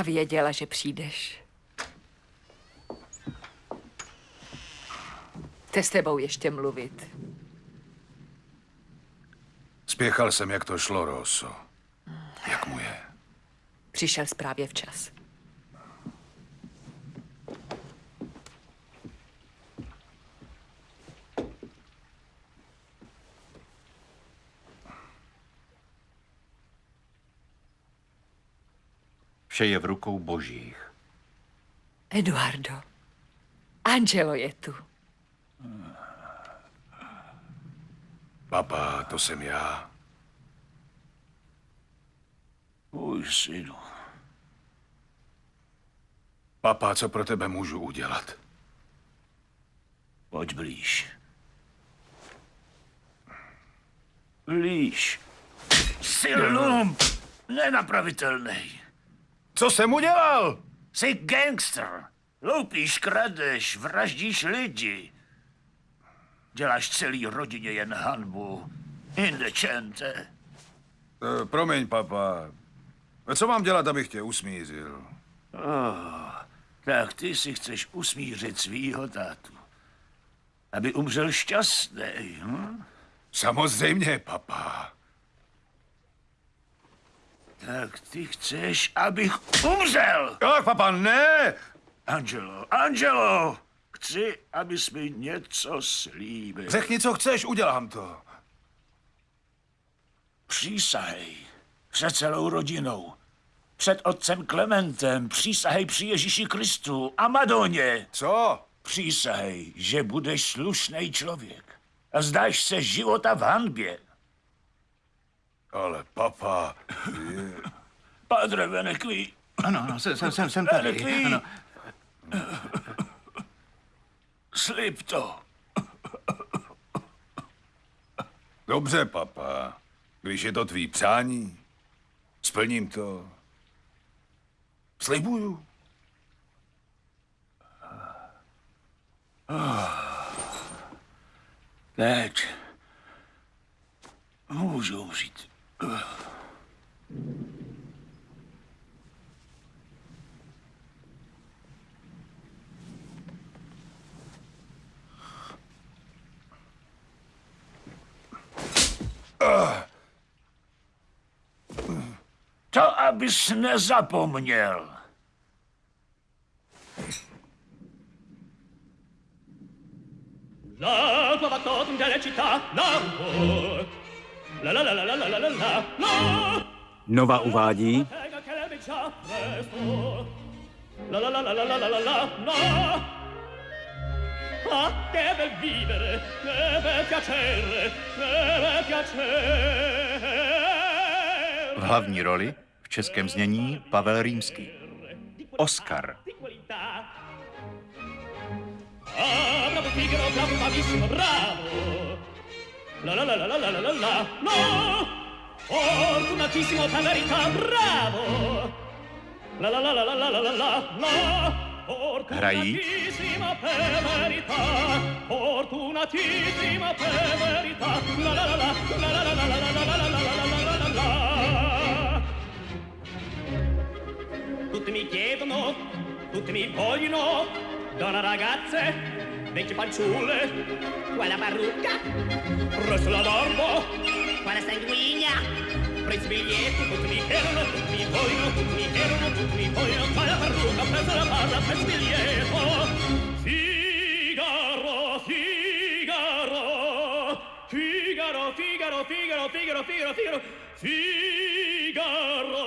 Já věděla, že přijdeš. Chce s tebou ještě mluvit. Spěchal jsem, jak to šlo, Rosso. Jak mu je? Přišel právě včas. Vše je v rukou božích. Eduardo, Angelo je tu. Papa, to jsem já. Můj synu. Papa, co pro tebe můžu udělat? Pojď blíž. Blíž. Jsi lump. Nenapravitelný. Co jsem udělal? Jsi gangster. Loupíš, kradeš, vraždíš lidi. Děláš celý rodině jen hanbu. Indecente. E, promiň, papa. Co mám dělat, abych tě usmířil? Oh, tak ty si chceš usmířit svýho tátu. Aby umřel šťastný, hm? Samozřejmě, papa. Tak ty chceš, abych umřel? Ach, papa, ne! Angelo, Angelo! Chci, abys mi něco slíbil. Řekni, co chceš, udělám to. Přísahej. Před celou rodinou. Před otcem Klementem. Přísahej při Ježíši Kristu a Madoně. Co? Přísahej, že budeš slušný člověk. A zdáš se života v hanbě. Ale papa... Je... Padre Venekví. Ano, ano, jsem, jsem, jsem, jsem tady. Venekví. Ano. Slib to. Dobře, papa. Když je to tvý přání, splním to. Slibuju. Teď můžu umřít. To abyś nie zapomniał. Città, l'amore. Nova uvádí. V hlavní roli v českém znění Pavel Rýmský. Oscar. Bravo Figaro, bravo, bravo, bravo! La la la la la la la la la la. Fortunatissimo verità, bravo. La la la la la la la la la. Hrají Fortunatissima per verità, fortunatissima per verità. La la la la la la la la la la la la la la. Tutti mi chiedono, tutti mi vogliono, donna ragazze, vecchie fanciulle, quella parrucca, presso la barba, quella sanguigna, preso biglietto, tutti mi chiedono, tutti mi vogliono, tutti mi chiedono, tutti mi vogliono, quella parrucca, presso la barba, preso biglietto. Figaro, Figaro, Figaro, Figaro, Figaro, Figaro, Figaro, Figaro, Figaro,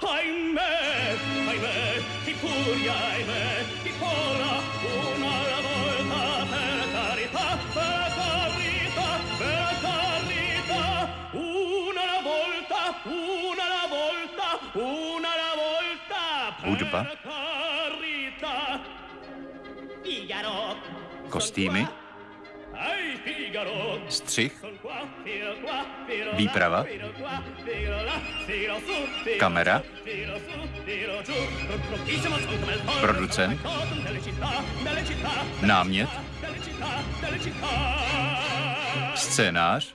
ahimè, ahimè, ti furia, ahimè, ti cola, hudba, kostýmy, střih, výprava, kamera, producent, námět, scénář,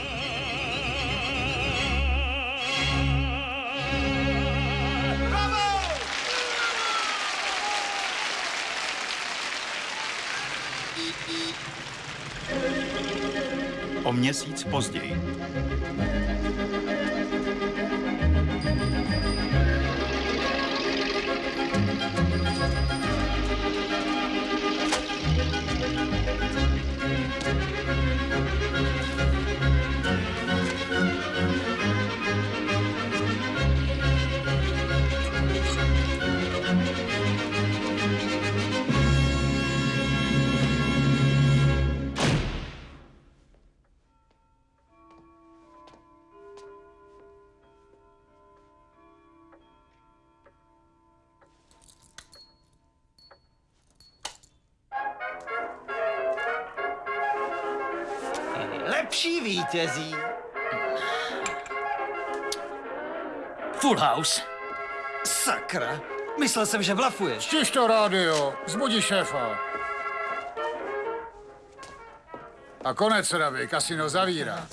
O měsíc později. House. Sakra. Myslel jsem, že blafuješ. Stiž to rádio, zbudí šéfa. A konec, Ravi, kasino zavírá.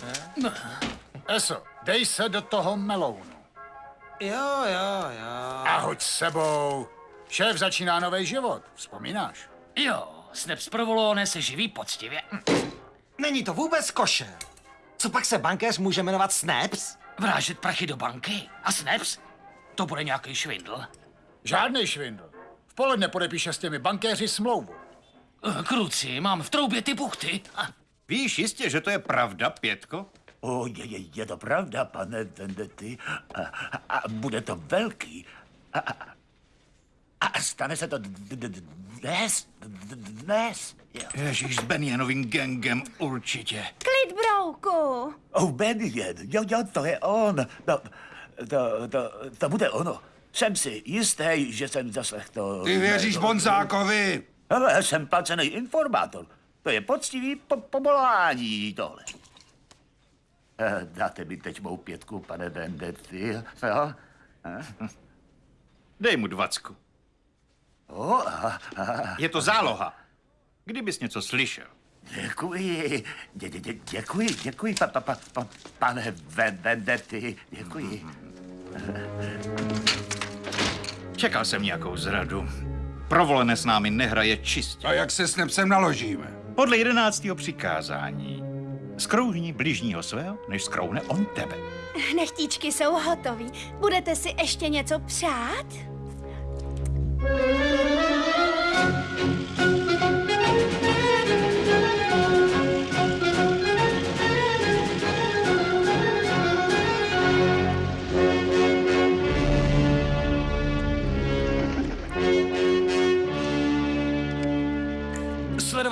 Eso, dej se do toho melounu. Jo, jo, jo. A hoď s sebou. Šéf začíná nový život, vzpomínáš? Jo, Snaps Provolone se živí poctivě. Není to vůbec košer. Co pak se bankéř může jmenovat Snaps? Vrážet prachy do banky? A Snaps? To bude nějaký švindl. Žádný švindl. V poledne podepíše s těmi bankéři smlouvu. Eh, Kruci, mám v troubě ty buchty. A Víš jistě, že to je pravda, Pětko? O, je, je, je to pravda, pane Vendetti. A, a bude to velký. A, a, a stane se to dnes. Dnes. Ježíš, s Benjanovým gangem určitě. Klid, brouku! Oh, Benjen, jo, jo, to je on. To, to, to, to bude ono. Jsem si jistý, že jsem zaslechl to... Ty věříš Bonzákovi? Ale jsem placený informátor. To je poctivý po- povolání tohle. Eh, Dáte mi teď mou pětku, pane Vendetti, jo? Dej mu dvacku. O, a, a, Je to záloha. Kdybys něco slyšel. děkuji, dě, dě, dě, děkuji, děkuji, pa, pa, pa, pa, pane Ven- Vendetti, děkuji. Čekal jsem nějakou zradu. Provolené s námi nehraje čistě. A jak se s Nepsem naložíme? Podle jedenáctého přikázání. Skrouhni bližního svého, než skrouhne on tebe. Nechtíčky jsou hotový. Budete si ještě něco přát?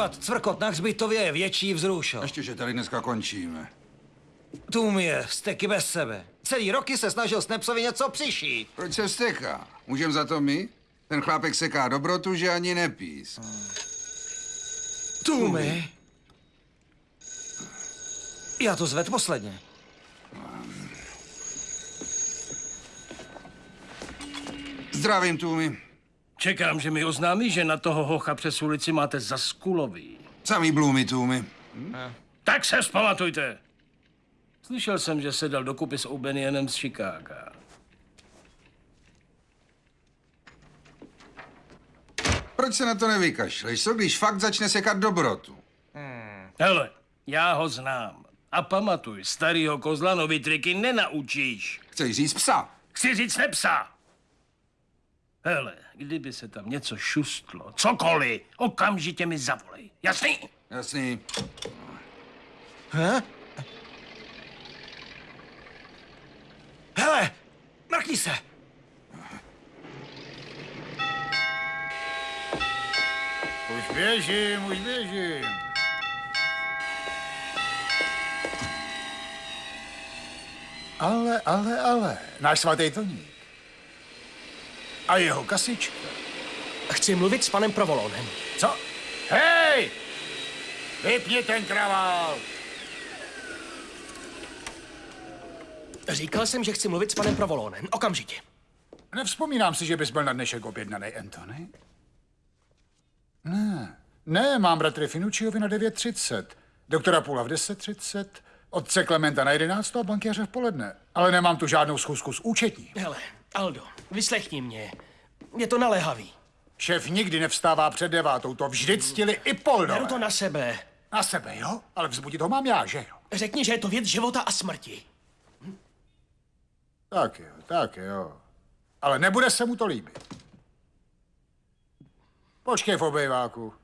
Sledovat cvrkot na hřbitově je větší vzrušo. Ještě, že tady dneska končíme. Tum je, steky bez sebe. Celý roky se snažil Snapsovi něco přišít. Proč se vsteká? Můžem za to my? Ten chlápek seká dobrotu, že ani nepís. Tumy. Já to zved posledně. Zdravím, Tumi. Čekám, že mi oznámí, že na toho hocha přes ulici máte za skulový. Samý Bloomy, Tumi. Tak se vzpamatujte. Slyšel jsem, že se dal dokupy s O'Benionem z Chicaga. Proč se na to nevykašleš? Co když fakt začne sekat dobrotu? Hele, já ho znám. A pamatuj, starýho kozla nový triky nenaučíš. Chceš říct psa? Chci říct nepsa. Hele, kdyby se tam něco šustlo, cokoliv, okamžitě mi zavolej. Jasný? Jasný. He? Hele, mrkni se. Už běžím, už běžím. Ale, ale, ale, náš svatý Toník. A jeho kasička. Chci mluvit s panem Provolonem. Co? Hej! Vypni ten kravál! Říkal jsem, že chci mluvit s panem Provolonem. Okamžitě. Nevzpomínám si, že bys byl na dnešek objednaný, Anthony. Ne, ne, mám bratry Finucciovi na 9.30, doktora Pula v 10.30, otce Klementa na 11 a bankéře v poledne. Ale nemám tu žádnou schůzku s účetní. Hele, Aldo, vyslechni mě. Je to naléhavý. Šéf nikdy nevstává před devátou, to vždy ctili i Poldové. Beru to na sebe. Na sebe, jo? Ale vzbudit ho mám já, že jo? Řekni, že je to věc života a smrti. Tak jo, tak jo. Ale nebude se mu to líbit. Počkej v obejváku.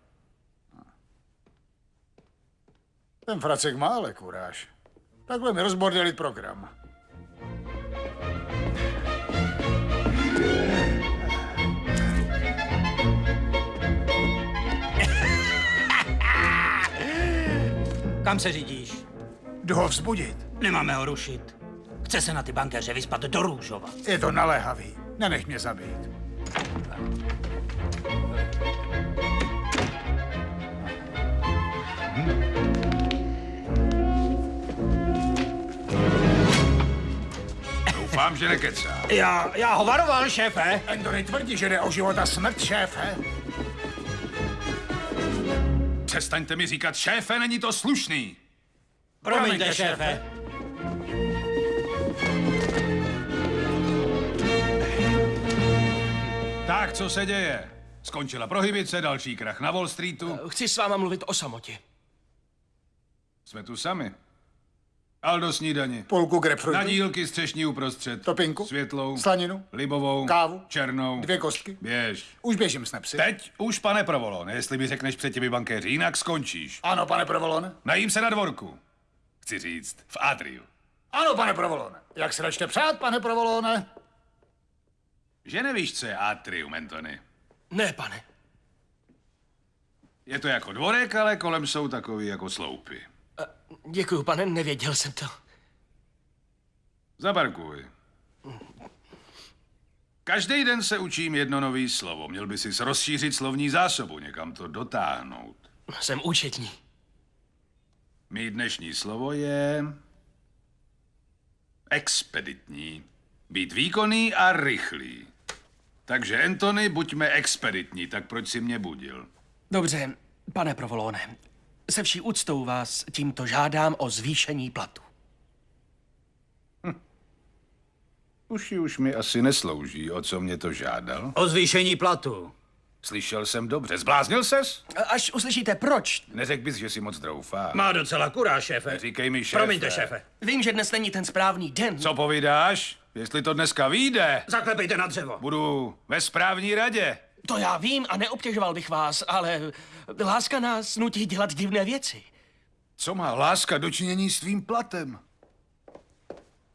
Ten fracek má ale kuráž. Takhle mi rozbordelit program. Kam se řídíš? Jdu ho vzbudit. Nemáme ho rušit. Chce se na ty bankéře vyspat do Růžova. Je to naléhavý. Nenech mě zabít. Doufám, že nekecá. Já, já ho varoval, šéfe. Anthony tvrdí, že jde o život a smrt, šéfe. Přestaňte mi říkat, šéfe, není to slušný. Promiňte, šéfe. Tak, co se děje? Skončila prohybice, další krach na Wall Streetu. Chci s váma mluvit o samotě. Jsme tu sami. Aldo snídani. Půlku grapefruitu. Na dílky střešní uprostřed. Topinku. Světlou. Slaninu. Libovou. Kávu. Černou. Dvě kostky. Běž. Už běžím s nepsy. Teď už, pane Provolon, jestli mi řekneš před těmi bankéři, jinak skončíš. Ano, pane Provolone. Najím se na dvorku. Chci říct, v Adriu. Ano, pane Provolone. Jak se račte přát, pane Provolone? Že nevíš, co je atrium, Antony? Ne, pane. Je to jako dvorek, ale kolem jsou takový jako sloupy. Děkuju, pane, nevěděl jsem to. Zaparkuj. Každý den se učím jedno nový slovo. Měl by si rozšířit slovní zásobu, někam to dotáhnout. Jsem účetní. Mý dnešní slovo je... Expeditní. Být výkonný a rychlý. Takže, Anthony, buďme expeditní, tak proč si mě budil? Dobře, pane Provolone. Se vší úctou vás tímto žádám o zvýšení platu. Uši už mi asi neslouží, o co mě to žádal. O zvýšení platu. Slyšel jsem dobře. Zbláznil ses? Až uslyšíte proč, Neřekl bys, že si moc troufá. Má docela kuráž, šéfe. Říkej mi, šéfe. Promiňte, šéfe. vím, že dnes není ten správný den. Co povídáš? Jestli to dneska vyjde, Zaklepejte na dřevo. budu ve správní radě. To já vím a neobtěžoval bych vás, ale láska nás nutí dělat divné věci. Co má láska dočinění s tvým platem?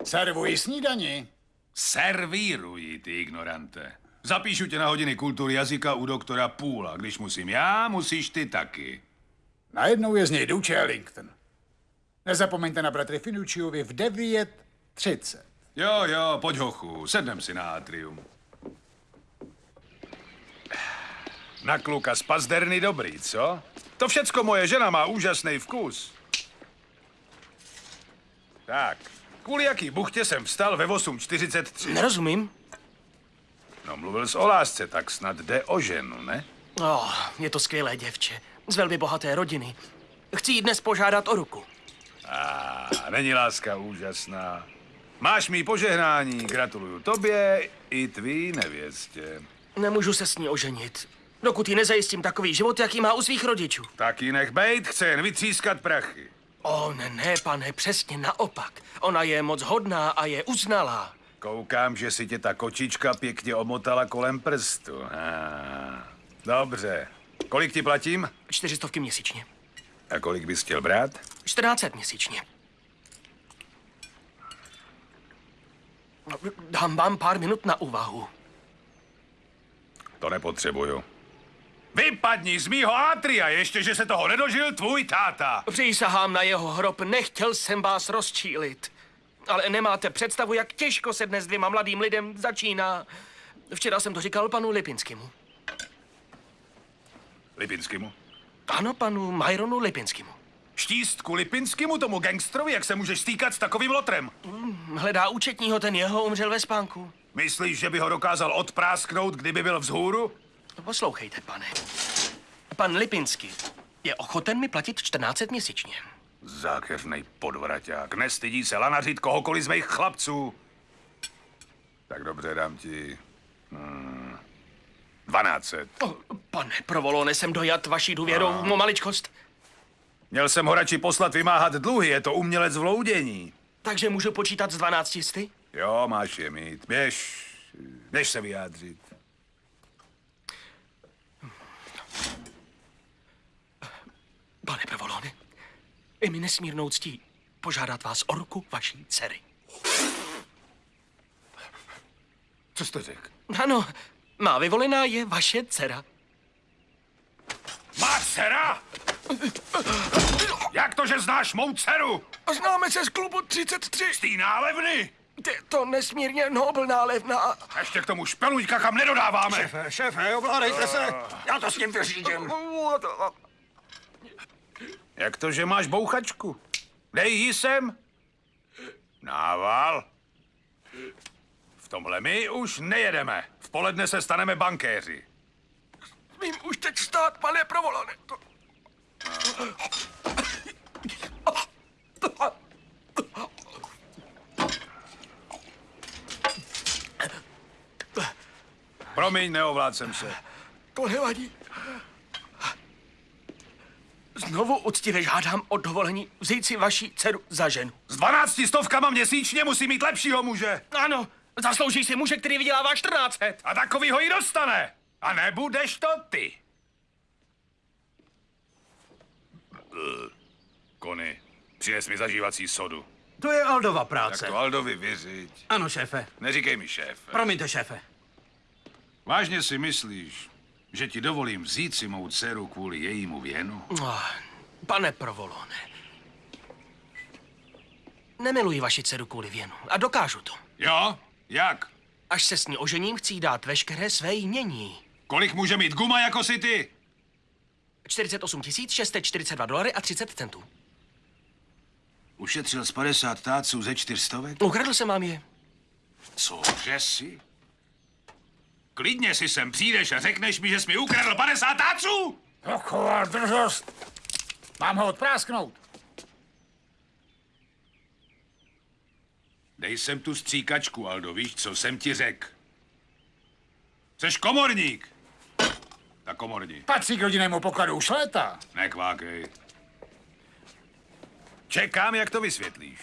Servuji snídani. Servíruji, ty ignorante. Zapíšu tě na hodiny kultury jazyka u doktora Půla. Když musím já, musíš ty taky. Najednou je z něj Duce Ellington. Nezapomeňte na bratry Finucciovi v 9.30. Jo, jo, pojď hochu, sednem si na atrium. Na kluka z pazderny dobrý, co? To všecko moje žena má úžasný vkus. Tak, kvůli jaký buchtě jsem vstal ve 8.43. Nerozumím. No, mluvil jsi o lásce, tak snad jde o ženu, ne? Oh, je to skvělé děvče. Z velmi bohaté rodiny. Chci jí dnes požádat o ruku. A není láska úžasná. Máš mý požehnání, gratuluju tobě i tvý nevěstě. Nemůžu se s ní oženit, dokud jí nezajistím takový život, jaký má u svých rodičů. Tak ji nech bejt, chce jen vytřískat prachy. O, ne, ne, pane, přesně naopak. Ona je moc hodná a je uznalá. Koukám, že si tě ta kočička pěkně omotala kolem prstu. Ah, dobře. Kolik ti platím? Čtyřistovky měsíčně. A kolik bys chtěl brát? 1400 měsíčně. Dám vám pár minut na úvahu. To nepotřebuju. Vypadni z mýho atria, ještě, že se toho nedožil tvůj táta. Přísahám na jeho hrob, nechtěl jsem vás rozčílit. Ale nemáte představu, jak těžko se dnes dvěma mladým lidem začíná. Včera jsem to říkal panu Lipinskému. Lipinskému? Ano, panu Majronu Lipinskému. Štístku Lipinskému, tomu gangstrovi, jak se můžeš stýkat s takovým lotrem? Hledá účetního, ten jeho umřel ve spánku. Myslíš, že by ho dokázal odprásknout, kdyby byl vzhůru? Poslouchejte, pane. Pan Lipinsky je ochoten mi platit 14 měsíčně. Zákeřnej podvraťák. Nestydí se lanařit kohokoliv z mých chlapců. Tak dobře, dám ti... Hmm, 12. O, pane Provolone, jsem dojat vaší důvěrou, no. maličkost. Měl jsem ho radši poslat vymáhat dluhy, je to umělec v loudění. Takže můžu počítat z 12 jisty? Jo, máš je mít. Běž, běž se vyjádřit. Pane Provolone, je mi nesmírnou ctí požádat vás o ruku vaší dcery. Co jsi to řekl? Ano, má vyvolená je vaše dcera. Má dcera? Jak to, že znáš mou dceru? Známe se z klubu 33. Z té nálevny? Je to nesmírně nobl nálevna. A ještě k tomu špeluňka, kam nedodáváme. Šéfe, šéfe, ovládejte se. Já to s ním vyřídím. Jak to, že máš bouchačku? Dej ji sem. Nával. V tomhle my už nejedeme. V poledne se staneme bankéři. Vím už teď stát, pane Provolone. To... Promiň, neovlád jsem se. To nevadí. Znovu uctivě žádám o dovolení vzít si vaši dceru za ženu. S 12 stovkama měsíčně musí mít lepšího muže. Ano, zaslouží si muže, který vydělává 14 let. A takovýho ji dostane. A nebudeš to ty. Kony, přines mi zažívací sodu. To je Aldova Tak práce. to Aldovi vyřiď. Ano, šéfe. Neříkej mi šéf. Promiňte, šéfe. Vážně si myslíš, že ti dovolím vzít si mou dceru kvůli jejímu věnu? Ah, Pane Provolone, nemiluji vaši dceru kvůli věnu a dokážu to. Jo? Jak? Až se s ní ožením, chci jí dát veškeré své jmění. Kolik může mít guma jako si ty? 48 642 dolary a 30 centů. Ušetřil z 50 táců ze čtyřstovek? Ukradl jsem vám je. Cože si? Klidně si sem přijdeš a řekneš mi, že jsi mi ukradl 50 táců? Taková drzost. Mám ho odprásknout. Dej sem tu stříkačku, Aldo, víš, co jsem ti řekl. Jseš komorník. Tak komorní. Patří k rodinnému pokladu už léta. Nekvákej. Čekám, jak to vysvětlíš.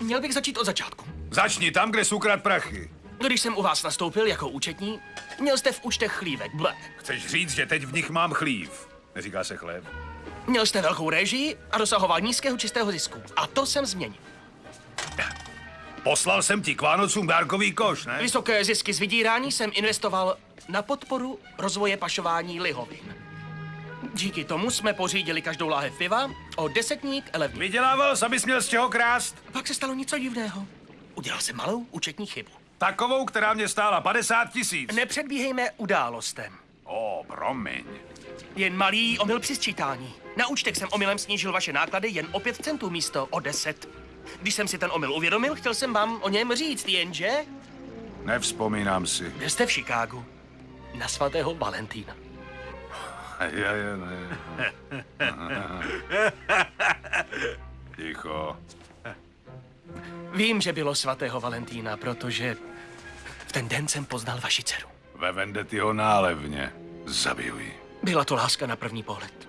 Měl bych začít od začátku. Začni tam, kde jsi ukrad prachy. Když jsem u vás nastoupil jako účetní, měl jste v účtech chlívek, ble. Chceš říct, že teď v nich mám chlív. Neříká se chléb. Měl jste velkou režii a dosahoval nízkého čistého zisku. A to jsem změnil. Poslal jsem ti k Vánocům dárkový koš, ne? Vysoké zisky z vydírání jsem investoval na podporu rozvoje pašování lihovin. Díky tomu jsme pořídili každou láhev piva o desetník elevní. Vydělával, abys měl z čeho krást? Pak se stalo něco divného. Udělal jsem malou účetní chybu. Takovou, která mě stála 50 tisíc. Nepředbíhejme událostem. O, promiň. Jen malý omyl při sčítání. Na účtech jsem omylem snížil vaše náklady jen o 5 centů místo o 10. Když jsem si ten omyl uvědomil, chtěl jsem vám o něm říct, jenže Nevzpomínám si. byl jste v Chicagu. Na svatého Valentína. Já, já, ne. Ticho. Vím, že bylo svatého Valentína, protože v ten den jsem poznal vaši dceru. Ve Vendetyho nálevně. Zabiju ji. Byla to láska na první pohled.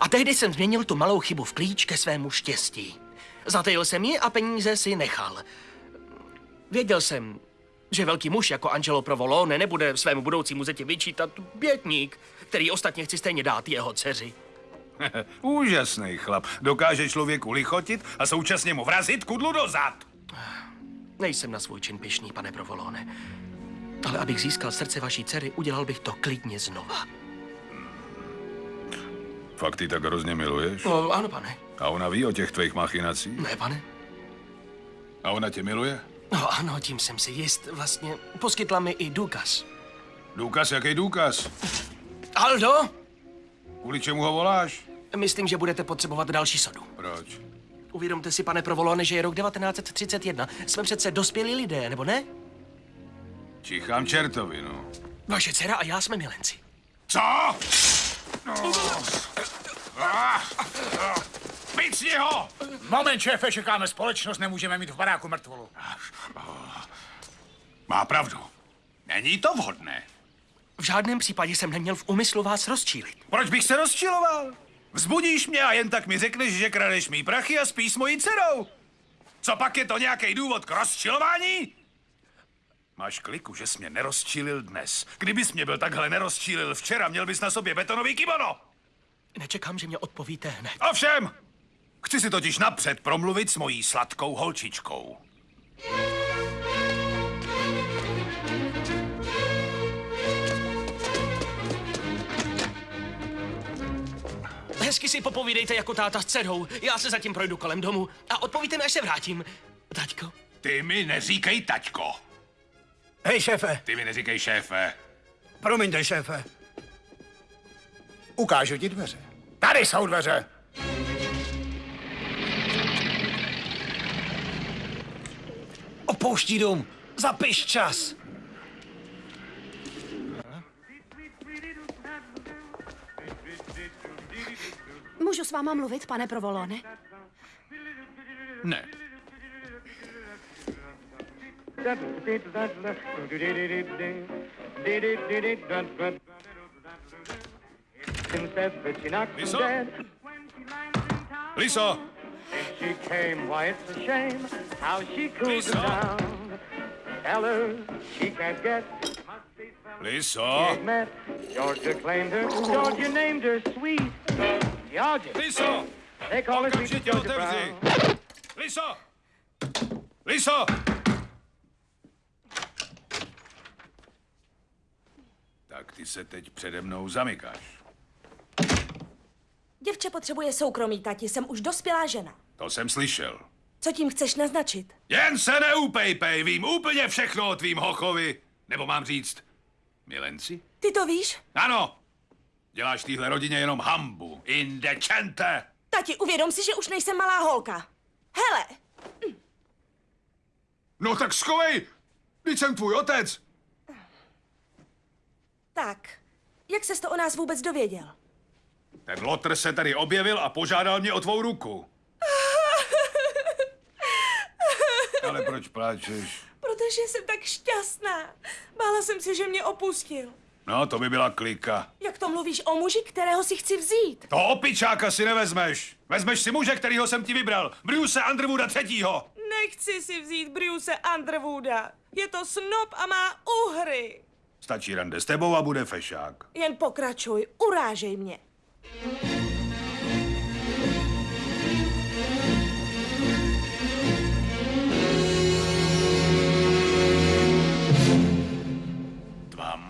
A tehdy jsem změnil tu malou chybu v klíč ke svému štěstí. Zatajil jsem ji a peníze si nechal. Věděl jsem, že velký muž jako Angelo Provolone nebude svému budoucímu zeti vyčítat bětník, který ostatně chci stejně dát jeho dceři. Úžasný chlap. Dokáže člověku lichotit a současně mu vrazit kudlu do zad. Nejsem na svůj čin pišný, pane Provolone. Ale abych získal srdce vaší dcery, udělal bych to klidně znova. Fakt ty tak hrozně miluješ? No, ano, pane. A ona ví o těch tvých machinacích? Ne, pane. A ona tě miluje? No ano, tím jsem si jist. Vlastně poskytla mi i důkaz. Důkaz, jaký důkaz? Aldo, Kvůli čemu ho voláš? myslím, že budete potřebovat další sodu. Proč? Uvědomte si, pane Provolone, že je rok 1931. Jsme přece dospělí lidé, nebo ne? Čichám čertovi, no. Vaše dcera a já jsme milenci. Co? No. Ah, ah, Picni ho! Moment, šéfe, čekáme společnost, nemůžeme mít v baráku mrtvolu. Má pravdu. Není to vhodné. V žádném případě jsem neměl v úmyslu vás rozčílit. Proč bych se rozčiloval? Vzbudíš mě a jen tak mi řekneš, že kradeš mý prachy a spíš s mojí dcerou. Co pak je to nějaký důvod k rozčilování? Máš kliku, že jsi mě nerozčílil dnes. Kdybys mě byl takhle nerozčílil včera, měl bys na sobě betonový kimono. Nečekám, že mě odpovíte hned. Ovšem, chci si totiž napřed promluvit s mojí sladkou holčičkou. Hezky si popovídejte jako táta s dcerou. Já se zatím projdu kolem domu a odpovíte mi, až se vrátím. Taťko, Ty mi neříkej taťko. Hej, šéfe, Ty mi neříkej šéfe. promiňte, šéfe. Ukážu ti dveře. Tady jsou dveře. Opouští dům. Zapiš čas. Můžu s váma mluvit, pane Provolone? Ne. Liso? Liso! She Liso! met. Georgia claimed her, Georgia named her sweet. Georgia, Liso! they call her sweet Georgia! Brown. Liso! Liso! Tak ty se teď přede mnou zamykáš. Děvče potřebuje soukromí, tati, jsem už dospělá žena. To jsem slyšel. Co tím chceš naznačit? Jen se neupejpej, vím úplně všechno o tvým hochovi. Nebo mám říct, milenci? Ty to víš? Ano, děláš téhle rodině jenom hambu. Indečente! Tati, uvědom si, že už nejsem malá holka. Hele, No tak schovej! Teď jsem tvůj otec! tak, jak ses to o nás vůbec dověděl? Ten lotr se tady objevil a požádal mě o tvou ruku. Ale proč pláčeš? Protože jsem tak šťastná. Bála jsem se, že mě opustil. No, to by byla klika. Jak to mluvíš o muži, kterého si chci vzít? To opičáka si nevezmeš. Vezmeš si muže, kterýho jsem ti vybral. Bruce Underwooda třetího. Nechci si vzít Bruce Underwooda. Je to snob a má uhry. Stačí rande s tebou a bude fešák. Jen pokračuj, urážej mě. Tvá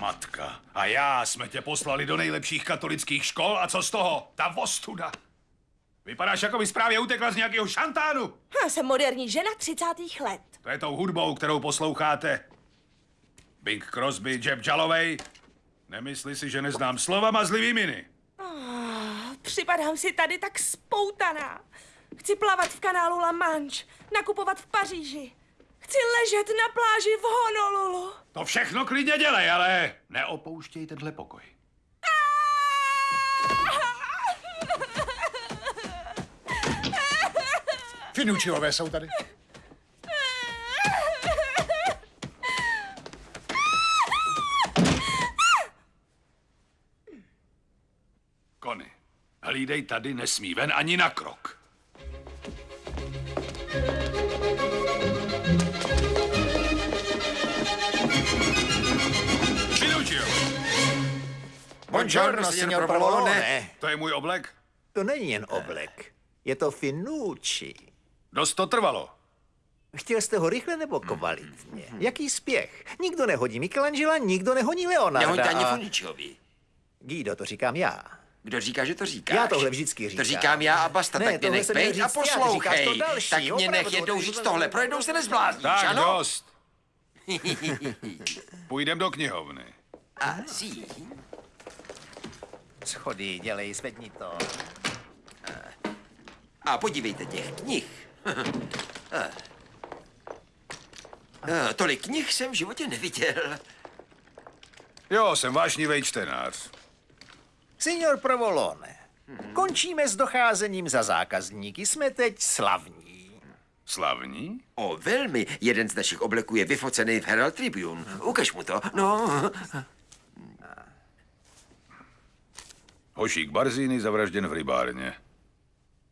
matka a já jsme tě poslali do nejlepších katolických škol a co z toho? Ta vostuda. Vypadáš, jako by právě utekla z nějakého šantánu. Já jsem moderní žena 30. let. To je tou hudbou, kterou posloucháte. Bing Crosby, Jeb Jalovej. Nemyslí si, že neznám slova mazlivý miny. Ah, Připadám si tady tak spoutaná. Chci plavat v kanálu La Manche, nakupovat v Paříži. Chci ležet na pláži v Honolulu. To všechno klidně dělej, ale neopouštěj tenhle pokoj. Finučiové jsou tady. Kony, hlídej tady, nesmí ven ani na krok. Finuccio, Buongiorno, signor Provolone. to je můj oblek? To není jen oblek. Je to Finucci. Dost to trvalo. Chtěl jste ho rychle nebo kvalitně? Jaký spěch? Nikdo nehodí Michelangela, nikdo nehoní Leonarda. Nehoďte ani Funičovi. Guido, to říkám já. Kdo říká, že to říkáš? Já tohle vždycky To říkám. říkám já a basta, Ne, tak mě nech bejt a já, poslouchej. to další, tak mě nech jednou říct tohle, pro jednou se nezblázníš, Tak ano? dost. Půjdem do knihovny. A sí. Schody, dělej, zvedni to. A podívejte těch knih. Tolik knih jsem v životě neviděl. Jo, jsem vášnivý čtenář. Signor Provolone, končíme s docházením za zákazníky. Jsme teď slavní. Slavní? O, velmi. Jeden z našich obleků je vyfocený v Herald Tribune. Ukaž mu to. No. Hošík Barzíny zavražděn v rybárně.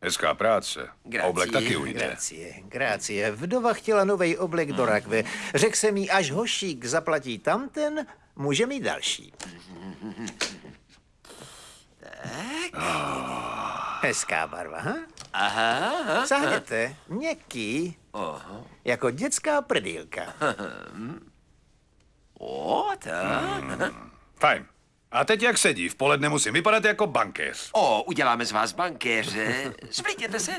Hezká práce. A oblek taky ujde. Gracie, gracie. Vdova chtěla nový oblek do rakve. Řekl jsem jí, až hošík zaplatí tamten, může mít další. Hezká barva, ha? Aha. Sahněte, měkký, Aha. jako dětská prdýlka. O, tak. Fajn. A teď jak sedí? V poledne musím vypadat jako bankéř. O, uděláme z vás bankéře. Splítěte se.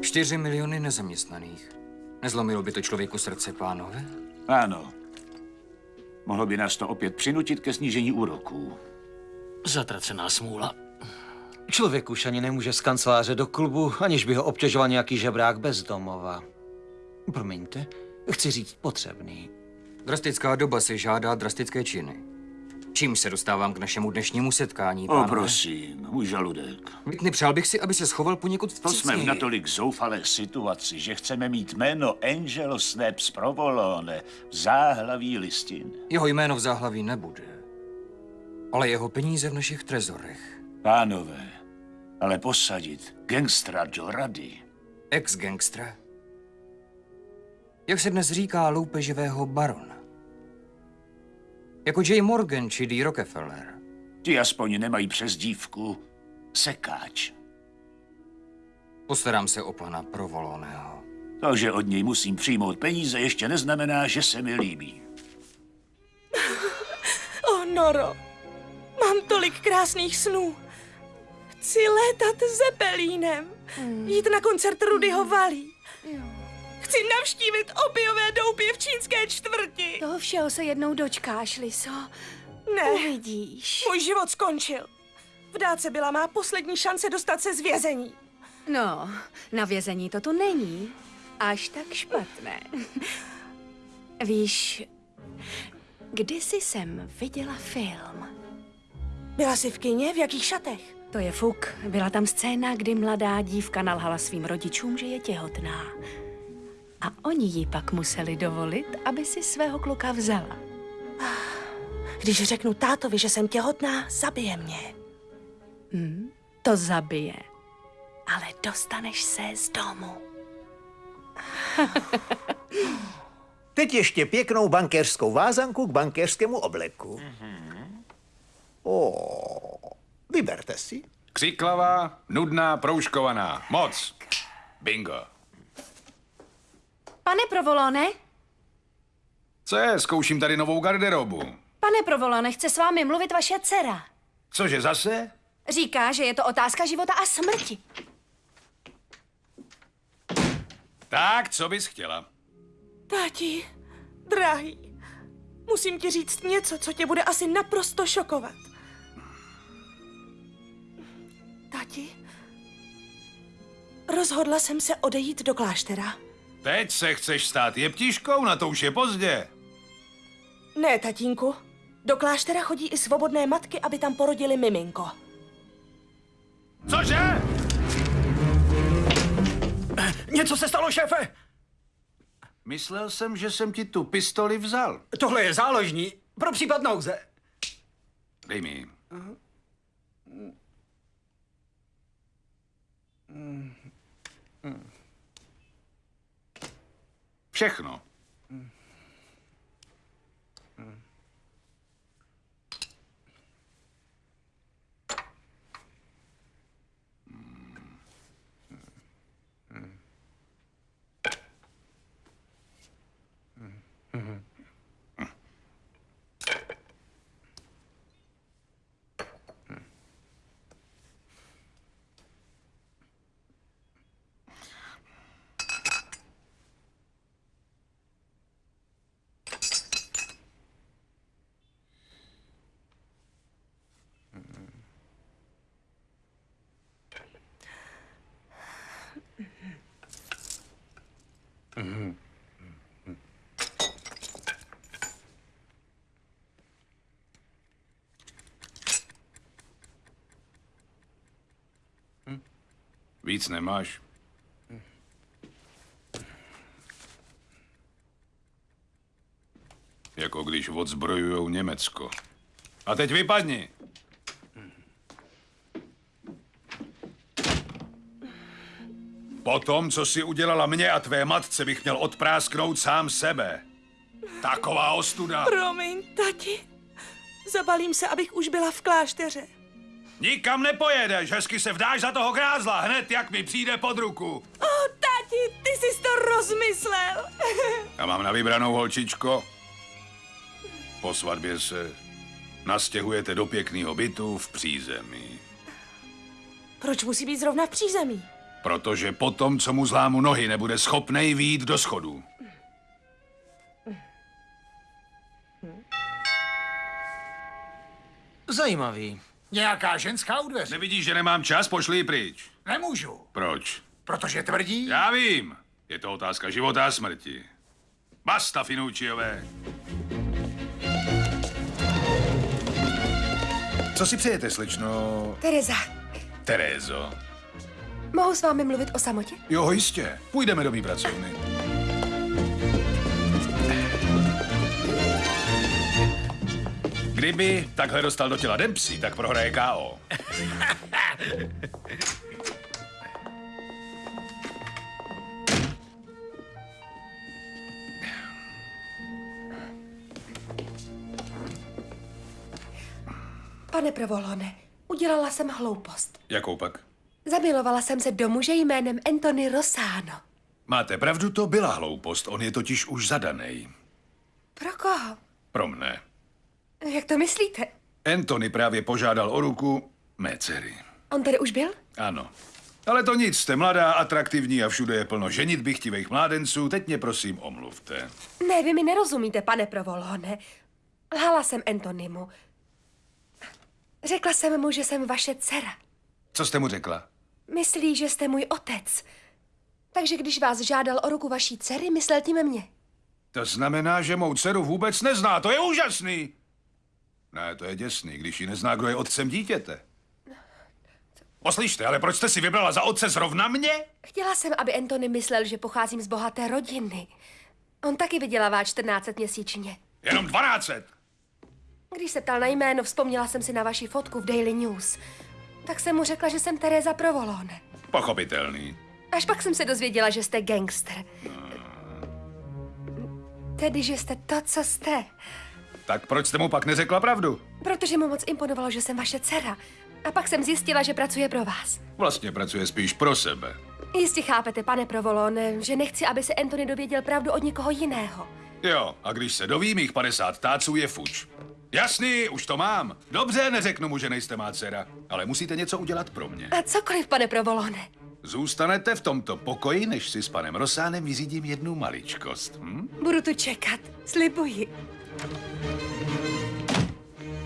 Čtyři miliony nezaměstnaných. Nezlomilo by to člověku srdce, pánové? Ano. Mohlo by nás to opět přinutit ke snížení úroků. Zatracená smůla. Člověk už ani nemůže z kanceláře do klubu, aniž by ho obtěžoval nějaký žebrák bez domova. Promiňte, chci říct potřebný. Drastická doba si žádá drastické činy. Čím se dostávám k našemu dnešnímu setkání, O, pánové? prosím, můj žaludek. Whitney, přál bych si, aby se schoval poněkud To jsme v natolik zoufalé situaci, že chceme mít jméno Angelo Snaps Provolone v záhlaví listin. Jeho jméno v záhlaví nebude. Ale jeho peníze v našich trezorech. Pánové, ale posadit gangstra do rady. Ex-gangstra. Jak se dnes říká loupeživého barona. Jako J. Morgan či D. Rockefeller. Ti aspoň nemají přezdívku sekáč. Postarám se o pana Provoloného. To, že od něj musím přijmout peníze, ještě neznamená, že se mi líbí. Oh, Noro, mám tolik krásných snů. Chci létat zepelínem, jít na koncert Rudyho Valí. Chci navštívit opiové doupě v čínské čtvrti. Toho všeho se jednou dočkáš, Liso. Ne. Uvidíš. Můj život skončil. V dáce byla má poslední šance dostat se z vězení. No, na vězení to tu není. Až tak špatné. Víš, kdysi jsem viděla film. Byla jsi v kině? V jakých šatech? To je fuk. Byla tam scéna, kdy mladá dívka nalhala svým rodičům, že je těhotná. A oni jí pak museli dovolit, aby si svého kluka vzala. Když řeknu tátovi, že jsem těhotná, zabije mě. Hm, to zabije. Ale dostaneš se z domu. Teď ještě pěknou bankéřskou vázanku k bankéřskému obleku. O, vyberte si. Křiklavá, nudná, proužkovaná. Moc. Bingo. Pane Provolone, Co je? Zkouším tady novou garderobu. pane Provolone, chce s vámi mluvit vaše dcera. Cože zase? Říká, že je to otázka života a smrti. Tak, co bys chtěla? Táti, drahý, musím ti říct něco, co tě bude asi naprosto šokovat. Táti, rozhodla jsem se odejít do kláštera. Teď se chceš stát jeptiškou? Na to už je pozdě. Ne, tatínku, do kláštera chodí i svobodné matky, aby tam porodili miminko. Cože? Něco se stalo, šéfe! Myslel jsem, že jsem ti tu pistoli vzal. Tohle je záložní pro případ nouze. Dej mi. Ji. Všechno. Víc nemáš? Jako když odzbrojujou Německo. A teď vypadni. Po tom, co si udělala mě a tvé matce, bych měl odprásknout sám sebe. Taková ostuda. Promiň, tati. Zabalím se, abych už byla v klášteře. Nikam nepojedeš, hezky se vdáš za toho grázla, hned jak mi přijde pod ruku. O, tati, ty jsi to rozmyslel. Já mám na vybranou holčičko. Po svatbě se nastěhujete do pěkného bytu v přízemí. Proč musí být zrovna v přízemí? Protože potom, co mu zlámu nohy, nebude schopnej výjít do schodů. Zajímavý. Nějaká ženská u dveře. Nevidíš, že nemám čas? Pošli ji pryč. Nemůžu, Proč? protože tvrdí... Já vím. Je to otázka života a smrti. Basta, Finučiové. Co si přejete, slično Tereza, Terézo? mohu s vámi mluvit o samotě? Jo, jistě. Půjdeme do mý pracovny. Kdyby takhle dostal do těla Dempsey, tak prohraje KO. Pane Provolone, udělala jsem hloupost. Jakou pak? Zamilovala jsem se do muže jménem Anthony Rosano. Máte pravdu, to byla hloupost. On je totiž už zadaný. Pro koho? Pro mne. Jak to myslíte? Anthony právě požádal o ruku mé dcery. On tady už byl? Ano. Ale to nic, jste mladá, atraktivní a všude je plno ženitby chtivých mládenců. Teď mě prosím omluvte. Ne, vy mi nerozumíte, pane Provolone. Lhala jsem Antonymu. Řekla jsem mu, že jsem vaše dcera. Co jste mu řekla? Myslí, že jste můj otec. Takže když vás žádal o ruku vaší dcery, myslel tím mě. To znamená, že mou dceru vůbec nezná. To je úžasný. Ne, to je děsný, když ji nezná, kdo je otcem dítěte. Poslyšte, ale proč jste si vybrala za otce zrovna mě? Chtěla jsem, aby Antony myslel, že pocházím z bohaté rodiny. On taky vydělává 14 měsíčně. Jenom 12. Když se ptal na jméno, vzpomněla jsem si na vaši fotku v Daily News. Tak jsem mu řekla, že jsem Teresa Provolone. Pochopitelný. Až pak jsem se dozvěděla, že jste gangster. Tedy, že jste to, co jste. Tak proč jste mu pak neřekla pravdu? Protože mu moc imponovalo, že jsem vaše dcera. A pak jsem zjistila, že pracuje pro vás. Vlastně pracuje spíš pro sebe. Jistě chápete, pane Provolone, že nechci, aby se Anthony dověděl pravdu od někoho jiného. Jo, a když se doví mých 50 táců je fuč. Jasný, už to mám. Dobře, neřeknu mu, že nejste má dcera, ale musíte něco udělat pro mě. A cokoliv, pane Provolone. Zůstanete v tomto pokoji, než si s panem Rosánem vyřídím jednu maličkost. Hm? Budu tu čekat, slibuji.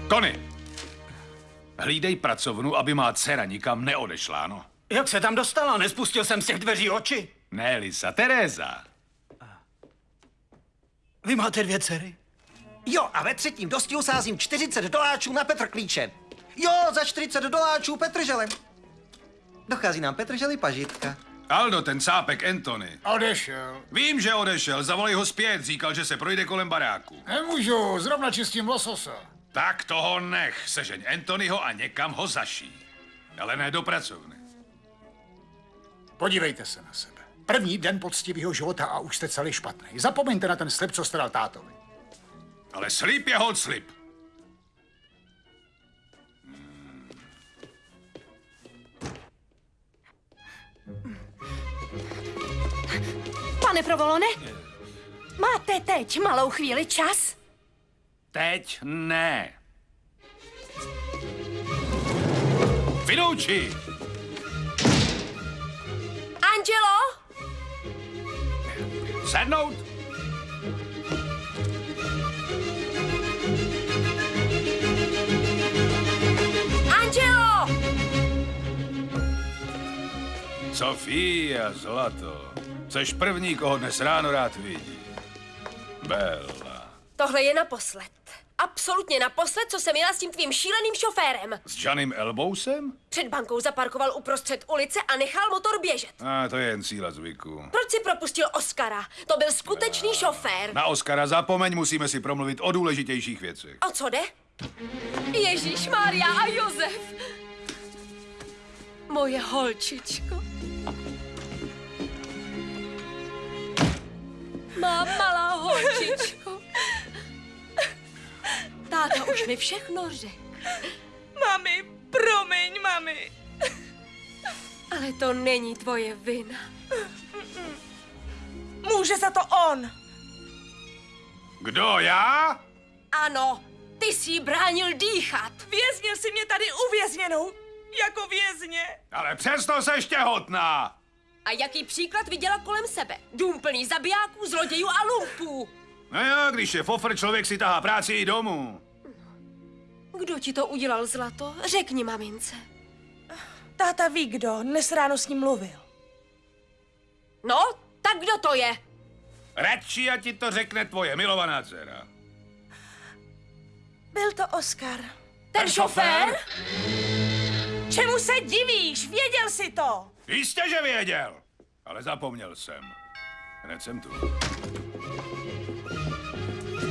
Tony, hlídej pracovnu, aby má dcera nikam neodešla, no. Jak se tam dostala? Nespustil jsem z těch dveří oči. Ne, Lisa, Teresa. Vy máte dvě dcery? Jo, a ve třetím dostihu sázím 40 doláčů na Petr Klíče. Jo, za 40 doláčů Petrželem. Dochází nám Petrželi pažitka. Aldo, ten cápek Anthony. Odešel. Vím, že odešel, zavolej ho zpět, říkal, že se projde kolem baráku. Nemůžu, zrovna čistím lososa. Tak toho nech, sežeň Anthonyho a někam ho zaší. Ale ne do pracovny. Podívejte se na sebe. První den poctivého života a už jste celý špatný. Zapomeňte na ten slib, co jste dal tátovi. Ale slib je hod slib. Pane Provolone, máte teď malou chvíli čas? Teď ne. Vinouči! Angelo? Sednout! Angelo! Sofia, zlato. Seš první, koho dnes ráno rád vidí. Bella. Tohle je naposled. Absolutně naposled, co jsem jela s tím tvým šíleným šoférem. S Janem Elbousem? Před bankou zaparkoval uprostřed ulice a nechal motor běžet. A to je jen síla zvyku. Proč si propustil Oscara? To byl skutečný šofér. Na Oskara zapomeň, musíme si promluvit o důležitějších věcech. O co jde? Ježíš, Mária a Josef. Moje holčičko. Má malá holčičko. Táta už mi všechno řekl. Mami, promiň, mami. Ale to není tvoje vina. Může za to on. Kdo, já? Ano, ty jsi jí bránil dýchat. Věznil si mě tady uvězněnou. Jako vězně. Ale přesto seš těhotná. A jaký příklad viděla kolem sebe? Dům plný zabijáků, zlodějů a lumpů. No jo, když je fofr, člověk si tahá práci i domů. Kdo ti to udělal, Zlato? Řekni mamince. Táta ví, kdo. Dnes ráno s ním mluvil. No, tak kdo to je? Radši, a ti to řekne tvoje milovaná dcera. Byl to Oscar. Ten šofér? Čemu se divíš? Věděl jsi to. Jistě, že věděl, ale zapomněl jsem. Hned jsem tu.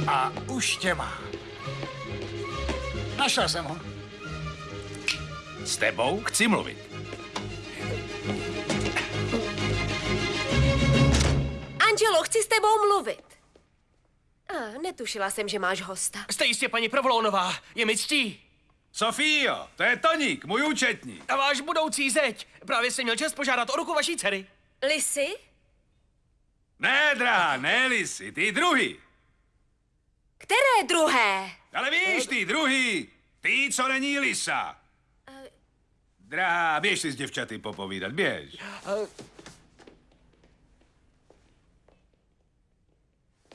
A už tě má. Našel jsem ho. S tebou chci mluvit. Angelo, chci s tebou mluvit. A, netušila jsem, že máš hosta. Jste jistě paní Provolónová, je mi ctí. Sofío, to je Toník, můj účetní. A váš budoucí zeď. Právě jsem měl čest požádat o ruku vaší dcery. Lisy? Ne, drahá, ne Lisy, ty druhý. Které druhé? Ale víš, ty druhý. Ty, co není Lisa. Drahá, běž si s děvčaty popovídat, běž.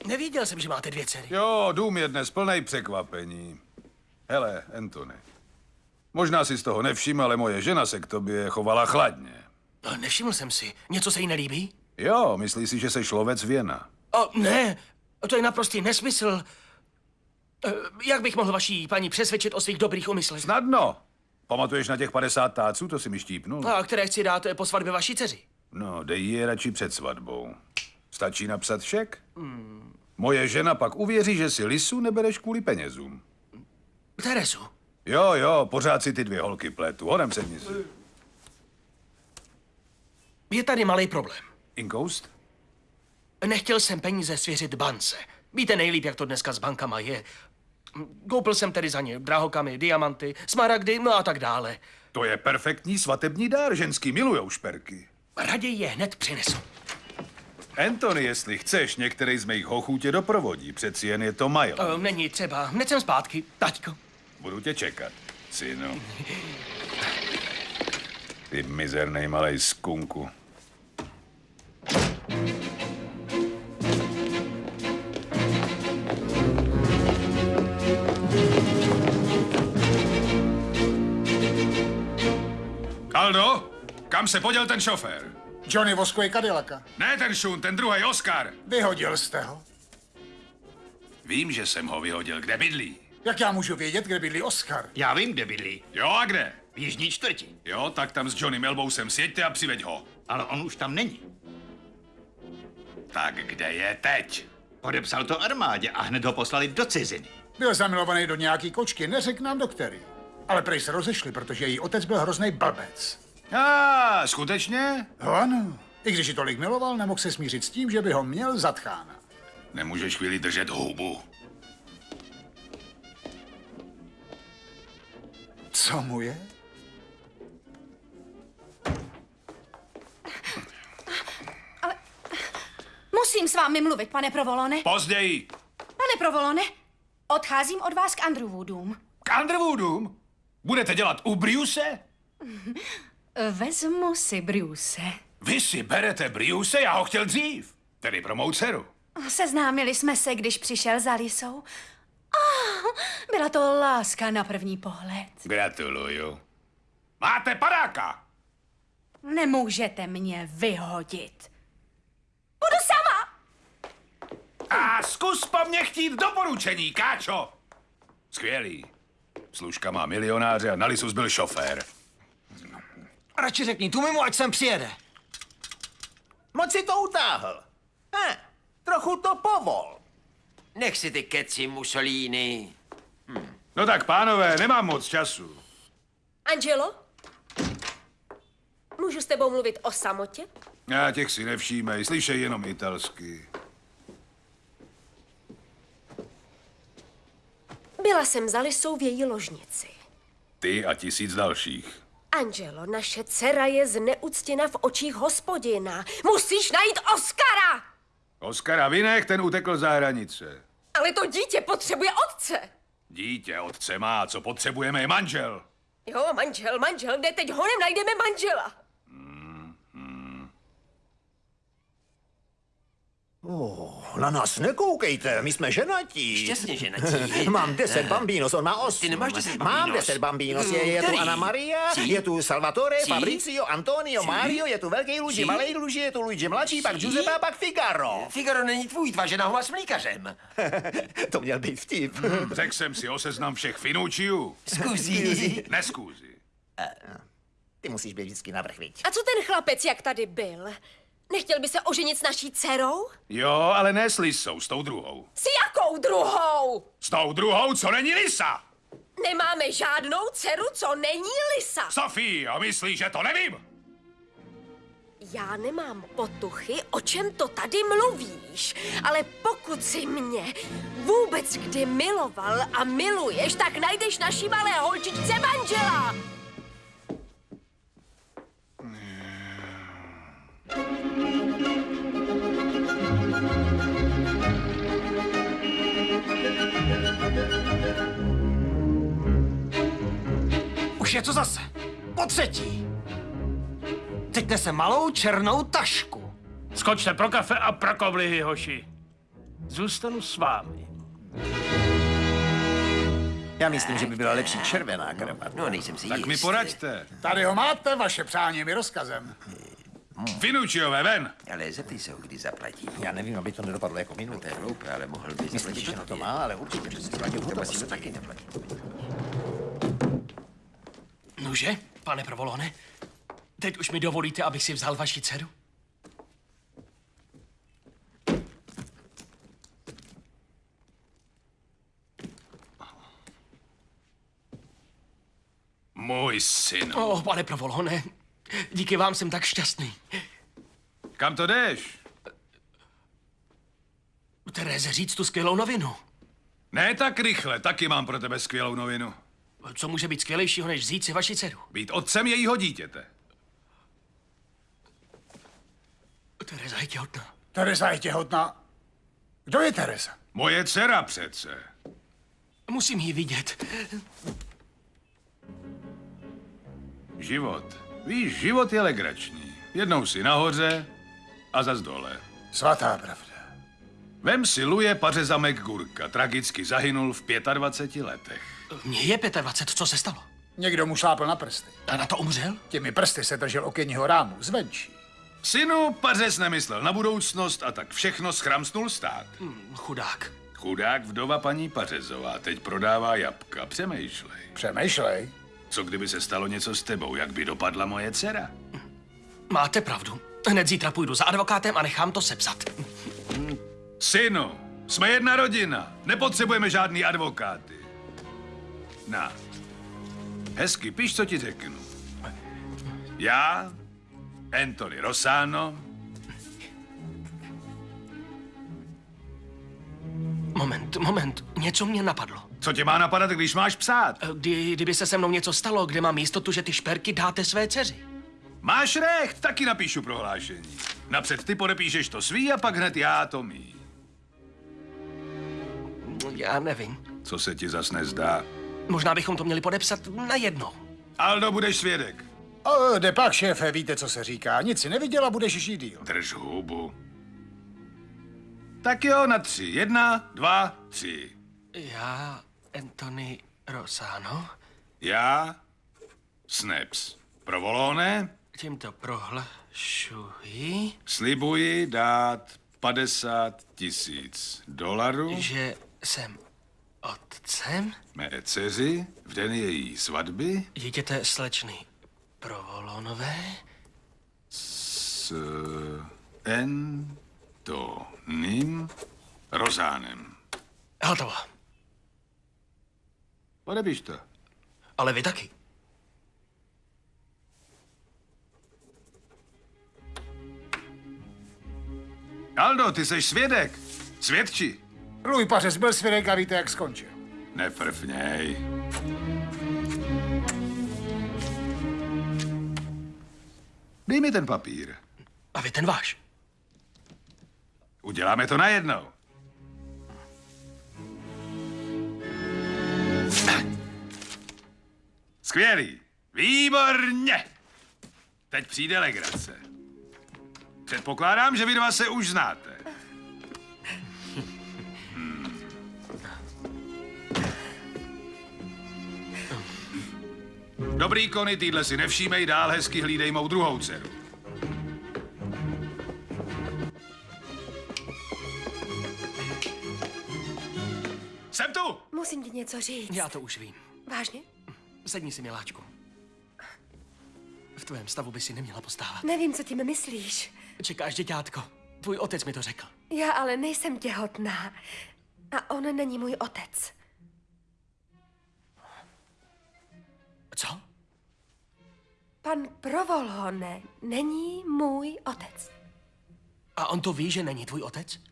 Nevěděl jsem, že máte dvě dcery. Jo, dům je dnes plný překvapení. Hele, Anthony, možná si z toho nevšiml, ale moje žena se k tobě chovala chladně. No, nevšiml jsem si. Něco se jí nelíbí? Jo, myslí si, že jsi lovec věna. O, ne, to je naprostý nesmysl. Eh, Jak bych mohl vaší paní přesvědčit o svých dobrých úmyslech? Snadno. Pamatuješ na těch 50 táců, to si mi štípnul? A které chci dát eh, po svatbě vaší dceři? No, dej je radši před svatbou. Stačí napsat šek? Hmm. Moje žena pak uvěří, že si lisu nebereš kvůli penězům. Terezu. Jo, jo, pořád si ty dvě holky pletu. Honem sedni si. Je tady malý problém. Inkoust? Nechtěl jsem peníze svěřit bance. Víte nejlíp, jak to dneska s bankama je. Koupil jsem tedy za ně drahokamy, diamanty, smaragdy, no a tak dále. To je perfektní svatební dár, ženský milujou šperky. Raději je hned přinesu. Anthony, jestli chceš, některý z mých hochů tě doprovodí. Přeci jen je to Milo. O, není třeba, hned jsem zpátky, taťko. Budu tě čekat, synu. Ty mizernej malej skunku. Aldo, kam se poděl ten šofér? Johnny voskuje Cadillaca. Ne ten šun, ten druhý Oscar. Vyhodil jste ho. Vím, že jsem ho vyhodil. Kde bydlí? Jak já můžu vědět, kde bydlí Oscar? Já vím, kde bydlí. Jo, a kde? V jižní čtvrti. Jo, tak tam s Johnny Melbousem sjeďte a přiveď ho. Ale on už tam není. Tak kde je teď? Podepsal to armádě a hned ho poslali do ciziny. Byl zamilovaný do nějaký kočky, neřekl nám do který. Ale prej se rozešli, protože její otec byl hrozný blbec. A, skutečně? No ano. I když ji tolik miloval, nemohl se smířit s tím, že by ho měl za tchána. Nemůžeš chvíli držet hubu. Co mu je? Musím s vámi mluvit, pane Provolone. Později. Pane Provolone, odcházím od vás k Andrewwoodům. K Underwoodům? Budete dělat u Briuse? Vezmu si Bruce. Vy si berete Briuse, já ho chtěl dřív. Tedy pro mou dceru. Seznámili jsme se, když přišel za Lisou. Oh, byla to láska na první pohled. Gratuluju. Máte padáka. Nemůžete mě vyhodit. A zkus po mně chtít doporučení, Káčo! Skvělý. Služka má milionáře a na Lisus byl šofér. Radši řekni tu mimo, ať sem přijede. Moc si to utáhl. Eh, trochu to povol. Nech si ty keci, Mussolini. No tak, pánové, nemám moc času. Angelo? Můžu s tebou mluvit o samotě? Já těch si nevšímej, slyšej jenom italsky. Byla jsem za Lisou v její ložnici. Ty a tisíc dalších. Angelo, naše dcera je zneuctěna v očích hospodina. Musíš najít Oskara! Oskara Vinech, ten utekl za hranice. Ale to dítě potřebuje otce. Dítě otce má, co potřebujeme je manžel. Jo, manžel, manžel, kde teď honem najdeme manžela? Oh, na nás nekoukejte, my jsme ženatí. Šťastně ženatí. Mám deset bambinos, on má osm. Ty nemáš deset Mám bambinos. deset bambinos, je, je tu? Anna Maria, Cí? je tu Salvatore, Cí? Fabricio, Antonio, Cí? Mario, je tu velký Luigi, malý Luigi, je tu Luigi mladší, pak Cí? Giuseppe a pak Figaro. Figaro není tvůj, tvá žena ho má s mlíkařem. to měl být vtip. Řekl jsem si o seznam všech Finučiů. Skuzí. Neskůzi. Ty musíš být vždycky navrch, viď? A co ten chlapec, jak tady byl? Nechtěl by se oženit s naší dcerou? Jo, ale ne s Lisou, s tou druhou. S jakou druhou? S tou druhou, co není Lisa! Nemáme žádnou dceru, co není Lisa. Sofie, myslíš, že to nevím? Já nemám potuchy, o čem to tady mluvíš, ale pokud si mě vůbec kdy miloval a miluješ, tak najdeš naší malé holčičce manžela. Už je to zase. Po třetí. Teď nese malou černou tašku. Skočte pro kafe a pro koblihy, hoši. Zůstanu s vámi. Já myslím, že by byla lepší červená kravat. No, nejsem si Tak mi poraďte. Tady ho máte, vaše přání mi rozkazem. Finučiové, ven! Ale zeptej se ho, kdy zaplatí. Já nevím, aby to nedopadlo jako minulé. To je hloupé, ale mohl by Myslíš, zaplatit že na to má, ale určitě, že si musí hotovost. to taky neplatit. Nože, pane Provolone, teď už mi dovolíte, abych si vzal vaši dceru? Můj syn. O, oh, pane Provolone, díky vám jsem tak šťastný. Kam to jdeš? Tereze, říct tu skvělou novinu. Ne tak rychle, taky mám pro tebe skvělou novinu. Co může být skvělejšího, než vzít si vaši dceru? Být otcem jejího dítěte. Tereza je těhotná. Teresa je těhotná. Kdo je Teresa? Moje dcera přece. Musím ji vidět. Život. Víš, život je legrační. Jednou si nahoře a zas dole. Svatá pravda. Vem si Luje Pařezamek Gurka. Tragicky zahynul v 25 letech. Mně je 25, co se stalo? Někdo mu šlápl na prsty. A na to umřel? Těmi prsty se držel okenního rámu, zvenčí. Synu, Pařez nemyslel na budoucnost a tak všechno schramsnul stát. Hm, chudák. Chudák vdova paní Pařezová teď prodává jabka. Přemýšlej. Přemýšlej. Co kdyby se stalo něco s tebou, jak by dopadla moje dcera? Máte pravdu. Hned zítra půjdu za advokátem a nechám to sepsat. Synu, jsme jedna rodina. Nepotřebujeme žádný advokáty. Na. Hezky, píš, co ti řeknu. Já, Anthony Rosano, Moment, moment, něco mě napadlo. Co tě má napadat, když máš psát? Kdy, kdyby se se mnou něco stalo, kde mám jistotu, že ty šperky dáte své dceři. Máš recht, taky napíšu prohlášení. Napřed ty podepíšeš to svý a pak hned já to mý. Já nevím. Co se ti zas nezdá? Možná bychom to měli podepsat na jedno. Aldo, budeš svědek. O, jde pak, šéfe, víte, co se říká. Nic si neviděla, budeš žít díl. Drž hubu. Tak jo, na tři. Jedna, dva, tři. Já, Anthony Rosano, Já, Snaps. Provolone, tímto prohlašuji, slibuji dát 50 tisíc dolarů Že jsem otcem mé dceři v den její svatby dítěte slečny Provolonové. s Antonym Rozánem. Hotovo. Podepiš to. Ale vy taky. Aldo, ty jsi svědek. Svědči. Louis Pařes byl svědek a víte, jak skončil. Nefrfněj. Dej mi ten papír. A vy ten váš. Uděláme to najednou. Skvělý. Výborně. Teď přijde legrace. Předpokládám, že vy dva se už znáte. Hmm. Dobrý kony, týhle si nevšímej, dál hezky hlídej mou druhou dceru. Jsem tu! Musím ti něco říct. Já to už vím. Vážně? Sedni si, miláčku. V tvém stavu by si neměla postávat. Nevím, co tím myslíš. Čekáš, děťátko. Tvůj otec mi to řekl. Já ale nejsem těhotná. A on není můj otec. Co? Pan Provolone není můj otec. A on to ví, že není tvůj otec?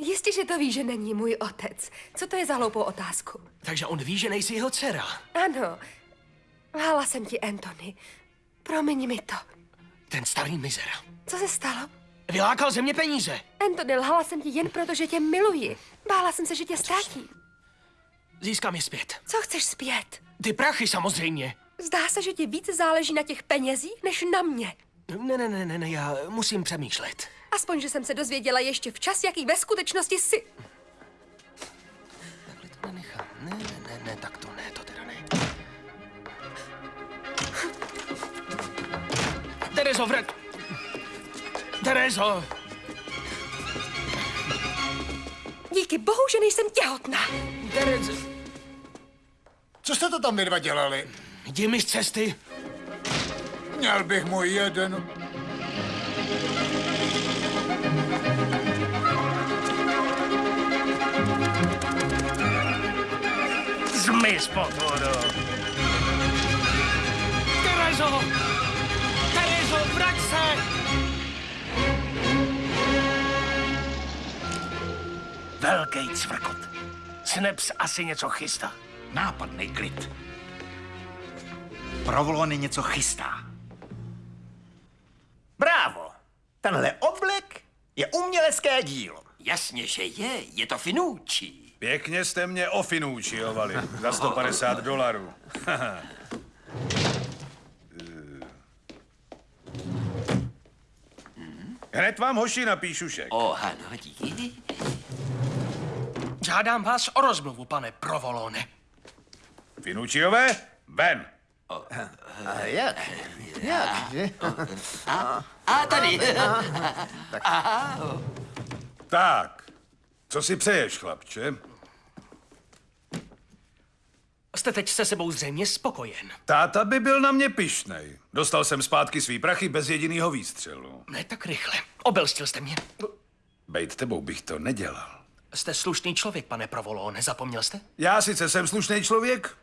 Jistě, že to ví, že není můj otec. Co to je za hloupou otázku? Takže on ví, že nejsi jeho dcera. Ano, lhala jsem ti, Anthony. Promiň mi to. Ten starý mizera. Co se stalo? Vylákal ze mě peníze. Anthony, lhala jsem ti jen proto, že tě miluji. Bála jsem se, že tě ztratím. Získám je zpět. Co chceš zpět? Ty prachy samozřejmě. Zdá se, že ti víc záleží na těch penězích, než na mě. Ne, ne, ne, ne, ne, já musím přemýšlet. Aspoň, že jsem se dozvěděla ještě včas, jaký ve skutečnosti jsi. Ne, ne, ne, ne, tak to ne, to teda ne. Terezo, vrať! Terezo! Díky bohu, že nejsem těhotná. Terezo! Co jste to tam vy dva dělali? Jdi mi z cesty. Měl bych můj jeden. Zmiz, potvoru. Terezo! Terezo, vrať se! Velký cvrkot. Snaps asi něco chystá. Nápadný klid. Provolony něco chystá. Brávo! Tenhle oblek je umělecké dílo. Jasně, že je. Je to finoučí. Pěkně jste mě ofinůčiovali za 150 dolarů. Hned vám hoši napíšu šek. O, ano, díky. Žádám vás o rozmluvu, pane Provolone. Finučiové, ven. A jak? Jak? A, a tady. Aha. Tak, co si přeješ, chlapče? Jste teď se sebou zřejmě spokojen. Táta by byl na mě pišnej. Dostal jsem zpátky svý prachy bez jediného výstřelu. Ne tak rychle. Obelstil jste mě. Bejt tebou bych to nedělal. Jste slušný člověk, pane Provolone, zapomněl jste? Já sice jsem slušný člověk,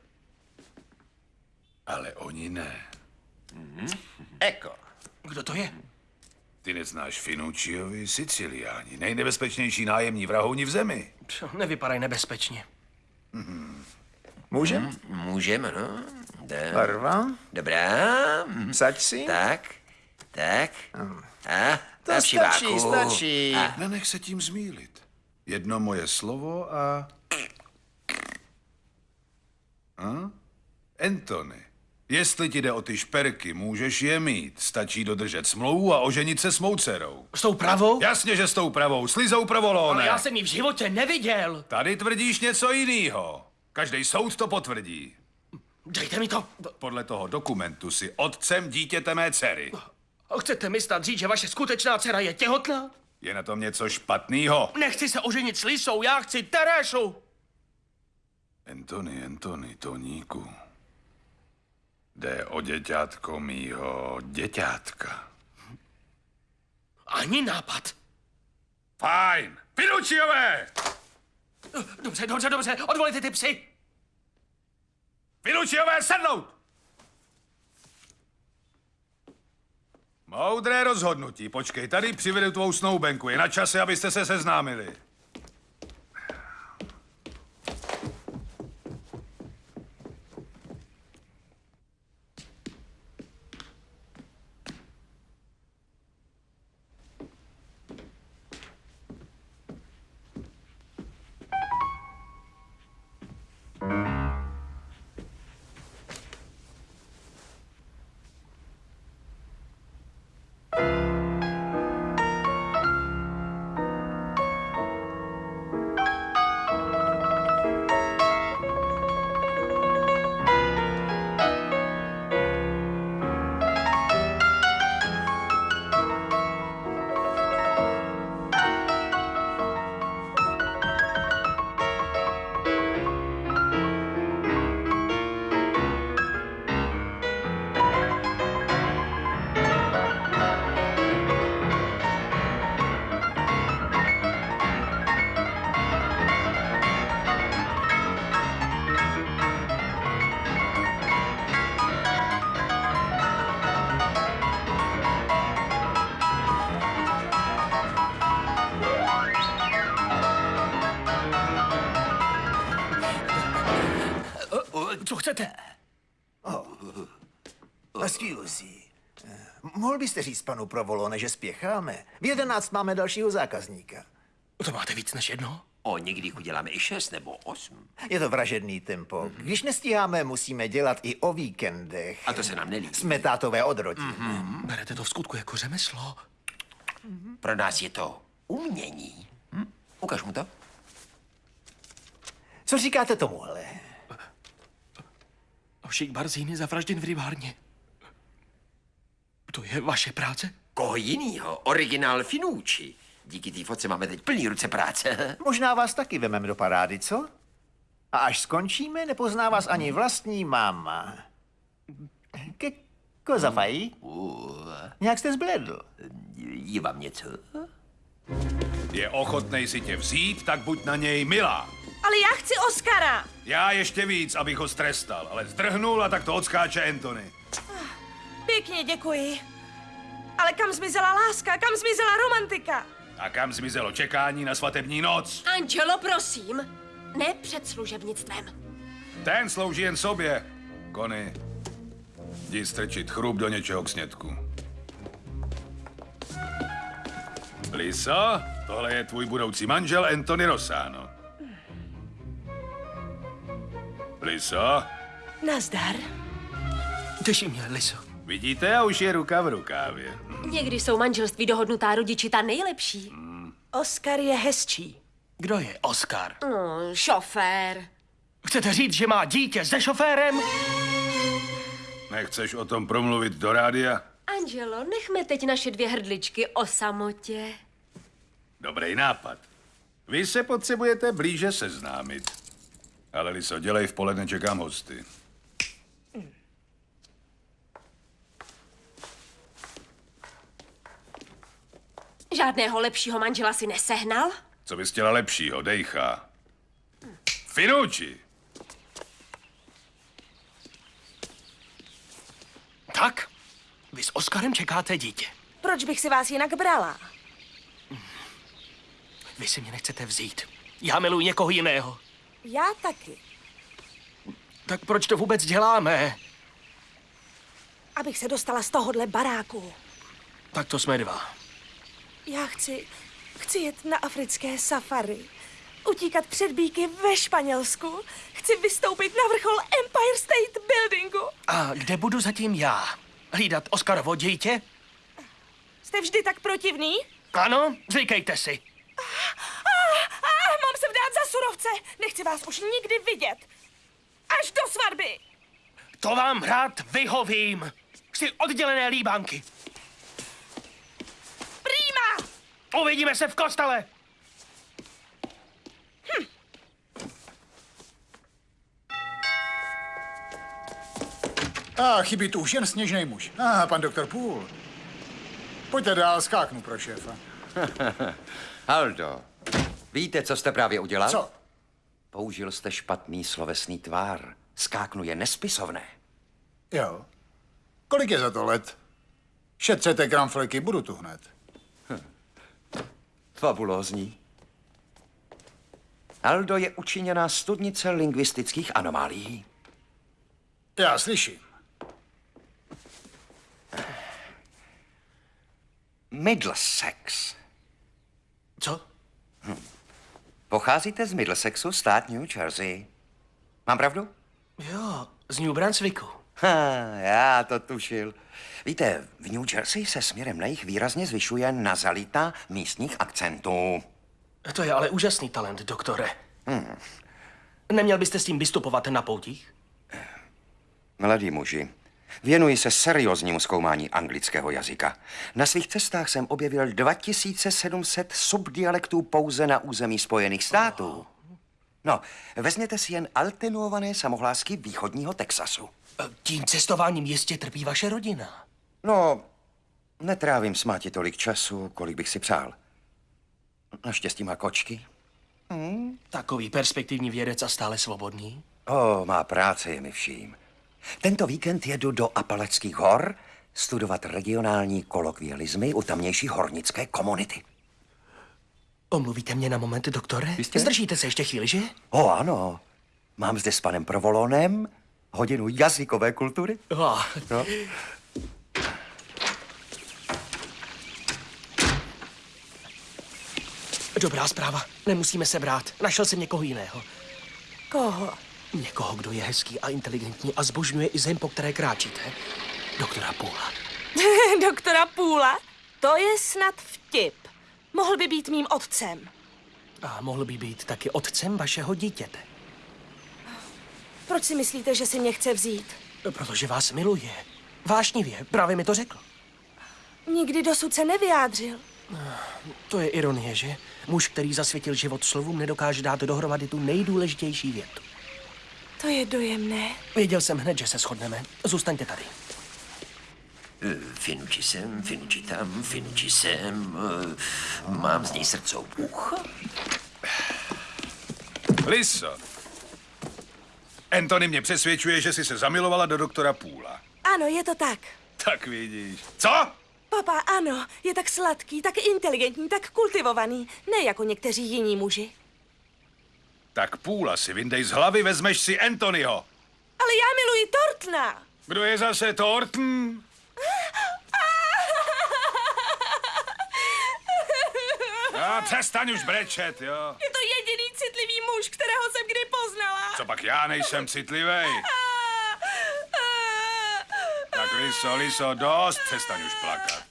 ale oni ne. Eko. Kdo to je? Ty neznáš Finuciovi Siciliáni, nejnebezpečnější nájemní vrahouni v zemi. Pš, Nevypadají nebezpečně. Můžem? Můžeme, no. Jde. Barva? Dobrá. Saď si? Tak, tak. A, To a stačí, přiváku. stačí. A, Nenech se tím zmílit. Jedno moje slovo a... A? Anthony, jestli ti jde o ty šperky, můžeš je mít. Stačí dodržet smlouvu a oženit se s mou dcerou. S tou pravou? Jasně, že s tou pravou. Slizou pravolóne. Ale já jsem ji v životě neviděl. Tady tvrdíš něco jiného. Každý soud to potvrdí. Dejte mi to. Podle toho dokumentu si otcem dítěte mé dcery. Chcete mi snad říct, že vaše skutečná dcera je těhotná? Je na tom něco špatného? Nechci se oženit s Lisou, já chci Teresu. Antony, Antony, Toníku. Jde o děťátko mýho děťátka. Ani nápad. Fajn. Finučiové! Dobře, dobře, dobře, odvolíte ty psy. Finučiové, sednout! Moudré rozhodnutí. Počkej, tady přivedu tvou snoubenku. Je na čase, abyste se seznámili. Co chcete? Excuse. Eh, Mohl byste říct panu Provolone, že spěcháme? V jedenáct máme dalšího zákazníka. To máte víc než jedno? O, někdy uděláme i šest nebo osm. Je to vražedný tempo. Když nestíháme, musíme dělat i o víkendech. A to se nám nelíbí. Jsme tátové odrodí. Berete to v skutku jako řemeslo. Pro nás je to umění. Hm? Ukaž mu to. Co říkáte tomuhle? Šik Barzíny zavražděn v rybárně. To je vaše práce? Koho jinýho? Originál Finucci. Díky té fotce máme teď plný ruce práce. Možná vás taky vememe do parády, co? A až skončíme, nepozná vás ani vlastní máma. Ke kozafají? Nějak jste zbledl. Je vám něco? Je ochotnej si tě vzít, tak buď na něj milá. Ale já chci Oscara. Já ještě víc, abych ho strestal, ale zdrhnul a tak to odskáče Antony. Pěkně děkuji. Ale kam zmizela láska, kam zmizela romantika? A kam zmizelo čekání na svatební noc? Angelo, prosím. Ne před služebnictvem. Ten slouží jen sobě. Kony, jdi strčit chrup do něčeho k snědku. Liso, tohle je tvůj budoucí manžel Anthony Rosano. Liso, Nazdar. Těší mě, Liso. vidíte, a už je ruka v rukávě. Někdy jsou manželství dohodnutá rodiči ta nejlepší. Oscar je hezčí. Kdo je Oscar? No, šofér. Chcete říct, že má dítě se šoférem? Nechceš o tom promluvit do rádia? Angelo, nechme teď naše dvě hrdličky o samotě. Dobrý nápad. Vy se potřebujete blíže seznámit. Ale Liso, dělej v poledne, čekám hosty. Žádného lepšího manžela si nesehnal? Co bys chtěla lepšího, dejcha? Finucci! Tak, vy s Oskarem čekáte dítě. Proč bych si vás jinak brala? Vy si mě nechcete vzít. Já miluji někoho jiného. Já taky. Tak proč to vůbec děláme? Abych se dostala z tohohle baráku. Tak to jsme dva. Já chci, chci jet na africké safari. Utíkat před bíky ve Španělsku. Chci vystoupit na vrchol Empire State Buildingu. A kde budu zatím já? Hlídat Oskarovo dítě? Jste vždy tak protivný? Ano, zvykejte si. Ah, ah, mám se vdát za surovce. Nechci vás už nikdy vidět. Až do svatby. To vám rád vyhovím. Chci oddělené líbánky. Prýma! Uvidíme se v kostele! A chybí tu už jen sněžný muž. Aha, pan doktor Půl. Pojďte dál, skáknu pro šéfa. Aldo, víte, co jste právě udělal? Co? Použil jste špatný slovesný tvár. Skáknu je nespisovné. Jo. Kolik je za to let? Šetřete kramfleky, budu tu hned. Fabulózní. Aldo je učiněná studnice lingvistických anomálií. Já slyším. Middlesex. Co? Hm. Pocházíte z Middlesexu, stát New Jersey. Mám pravdu? Jo, z New Brunswicku. Ha, já to tušil. Víte, v New Jersey se směrem na jich výrazně zvyšuje nazalita místních akcentů. To je ale úžasný talent, doktore. Hmm. Neměl byste s tím vystupovat na poutích? Mladí muži, věnuji se serióznímu zkoumání anglického jazyka. Na svých cestách jsem objevil 2700 subdialektů pouze na území Spojených států. No, vezměte si jen altenuované samohlásky východního Texasu. Tím cestováním jistě trpí vaše rodina. No, netrávím s máti tolik času, kolik bych si přál. Naštěstí má kočky. Hmm, takový perspektivní vědec a stále svobodný. O, má práce je mi vším. Tento víkend jedu do Apaleckých hor studovat regionální kolokvialismy u tamnější hornické komunity. Omluvíte mě na moment, doktore? Jistě. Zdržíte se ještě chvíli, že? O, ano. Mám zde s panem Provolonem hodinu jazykové kultury. Oh. No. Dobrá zpráva. Nemusíme se brát. Našel jsem někoho jiného. Koho? Někoho, kdo je hezký a inteligentní a zbožňuje i zem, po které kráčíte. Doktora Půla. Doktora Půla? To je snad vtip. Mohl by být mým otcem. A mohl by být taky otcem vašeho dítěte. Proč si myslíte, že si mě chce vzít? Protože vás miluje. Vášnivě, právě mi to řekl. Nikdy dosud se nevyjádřil. To je ironie, že? Muž, který zasvětil život slovům, nedokáže dát dohromady tu nejdůležitější větu. To je dojemné. Věděl jsem hned, že se shodneme. Zůstaňte tady. Finuči sem, finuči tam, finuči sem. eh, Mám z něj srdcovůch. Liso. Anthony mě přesvědčuje, že jsi se zamilovala do doktora Půla. Ano, je to tak. Tak vidíš. Co? Papa, ano, je tak sladký, tak inteligentní, tak kultivovaný. Ne jako někteří jiní muži. Tak Půla si vyndej z hlavy, vezmeš si Anthonyho. Ale já miluji Tortna. Kdo je zase Thornton? A přestaň už brečet, jo. Je to jediný citlivý muž, kterého jsem kdy poznala. Co pak já nejsem citlivý? Tak Liso, Liso, dost, přestaň už plakat.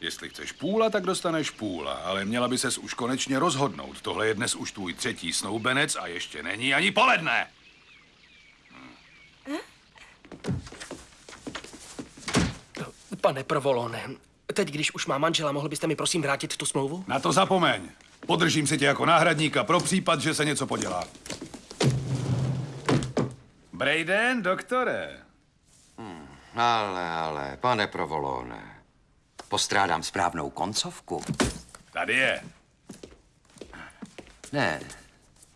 Jestli chceš půla, tak dostaneš půla, ale měla by ses už konečně rozhodnout. Tohle je dnes už tvůj třetí snoubenec a ještě není ani poledne. Pane Provolone, teď, když už má manžela, mohl byste mi prosím vrátit tu smlouvu? Na to zapomeň. Podržím si tě jako náhradníka pro případ, že se něco podělá. Brayden, doktore. Hmm, ale, ale, pane Provolone, postrádám správnou koncovku. Tady je. Ne,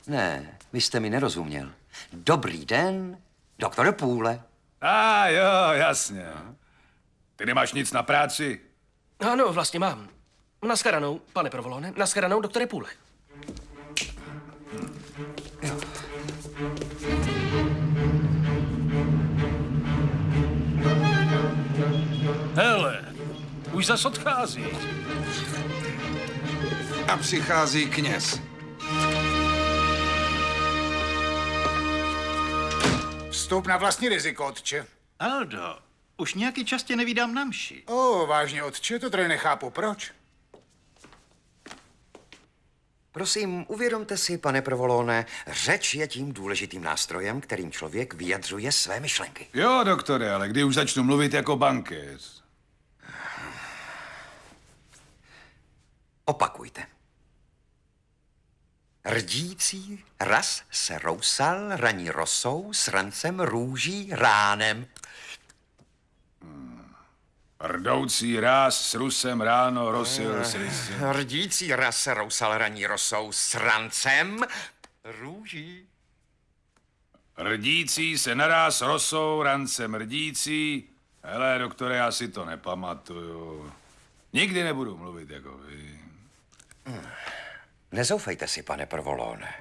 ne, vy jste mi nerozuměl. Dobrý den, doktore Půle. A jo, jasně. Ty nemáš nic na práci? Ano, vlastně mám. Naschledanou, pane Provolone. Naschledanou, doktore Půle. Už zas odchází. A přichází kněz. Vstup na vlastní riziko, otče. Aldo, už nějaký čas tě nevídám na mši. O, vážně, otče, to tady nechápu. Proč? Prosím, uvědomte si, pane Provolone, řeč je tím důležitým nástrojem, kterým člověk vyjadřuje své myšlenky. Jo, doktore, ale kdy už začnu mluvit jako bankéř? Opakujte. Rdící raz se rousal raní rosou s rancem růží ránem. Rdoucí ráz s rusem ráno rosil s rysem. Rdící raz se rousal raní rosou s rancem růží. Rdící se naráz rosou, rancem rdící. Hele, doktore, já si to nepamatuju. Nikdy nebudu mluvit jako vy. Nezoufejte si, pane Provolone.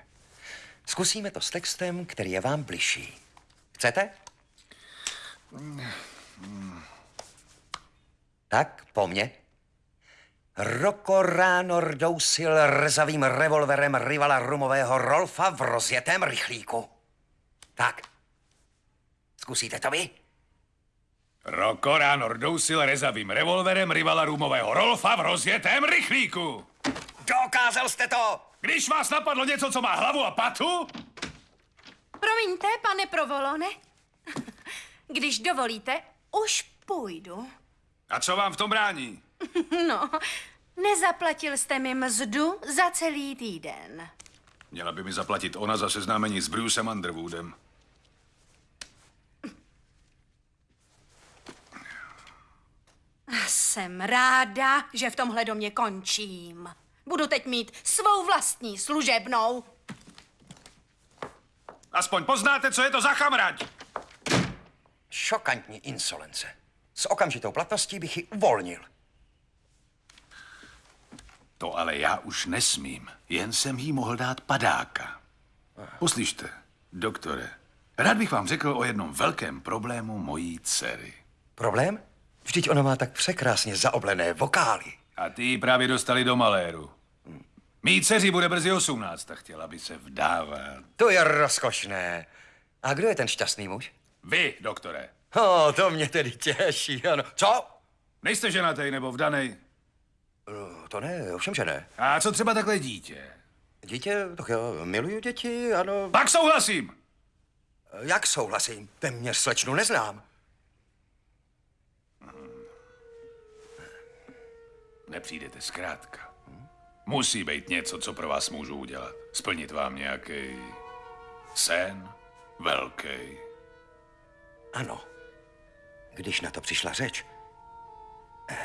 Zkusíme to s textem, který je vám bližší. Chcete? Tak, po mně. Roko ráno rdousil rzavým revolverem rivala rumového Rolfa v rozjetém rychlíku. Tak. Zkusíte to vy? Roko ráno rdousil rezavým revolverem rivala rumového Rolfa v rozjetém rychlíku. Dokázal jste to! Když vás napadlo něco, co má hlavu a patu, Promiňte, pane Provolone. Když dovolíte, už půjdu. a co vám v tom brání? No, nezaplatil jste mi mzdu za celý týden. Měla by mi zaplatit ona za seznámení s Brucem Underwoodem. Jsem ráda, že v tomhle domě končím. Budu teď mít svou vlastní služebnou. Aspoň poznáte, co je to za chamrať. Šokantní insolence. S okamžitou platností bych ji uvolnil. To ale já už nesmím. Jen jsem jí mohl dát padáka. Poslyšte, doktore, rád bych vám řekl o jednom velkém problému mojí dcery. Problém? Vždyť ona má tak překrásně zaoblené vokály. A ty ji právě dostali do maléru. Mý dceři bude brzy 18 a chtěla by se vdávat. To je rozkošné. A kdo je ten šťastný muž? Vy, doktore. O, to mě tedy těší, ano. Co? Nejste ženatý nebo vdanej? No, To ne, ovšem, že ne. A co třeba takhle dítě? Dítě, tak já miluju děti, ano. Pak souhlasím. Jak souhlasím? Téměř slečnu neznám. Nepřijdete zkrátka. Musí být něco, co pro vás můžu udělat. Splnit vám nějaký sen velký. Ano. Když na to přišla řeč,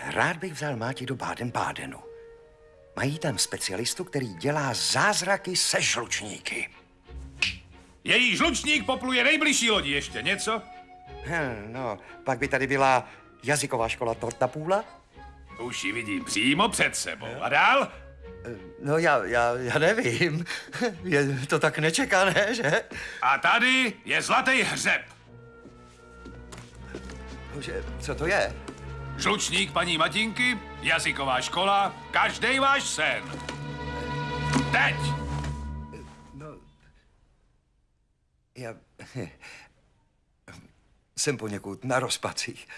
rád bych vzal Máti do Baden-Bádenu. Mají tam specialistu, který dělá zázraky se žlučníky. Její žlučník popluje nejbližší lodi. Ještě něco? Hm, No, pak by tady byla jazyková škola Tortapůla. Už ji vidím přímo před sebou. A dál? No já, já, já nevím. Je to tak nečekané, že? A tady je zlatý hřeb. Že, co to je? Žlučník paní Matinky, jazyková škola, každý váš sen. Teď! Já jsem poněkud na rozpacích.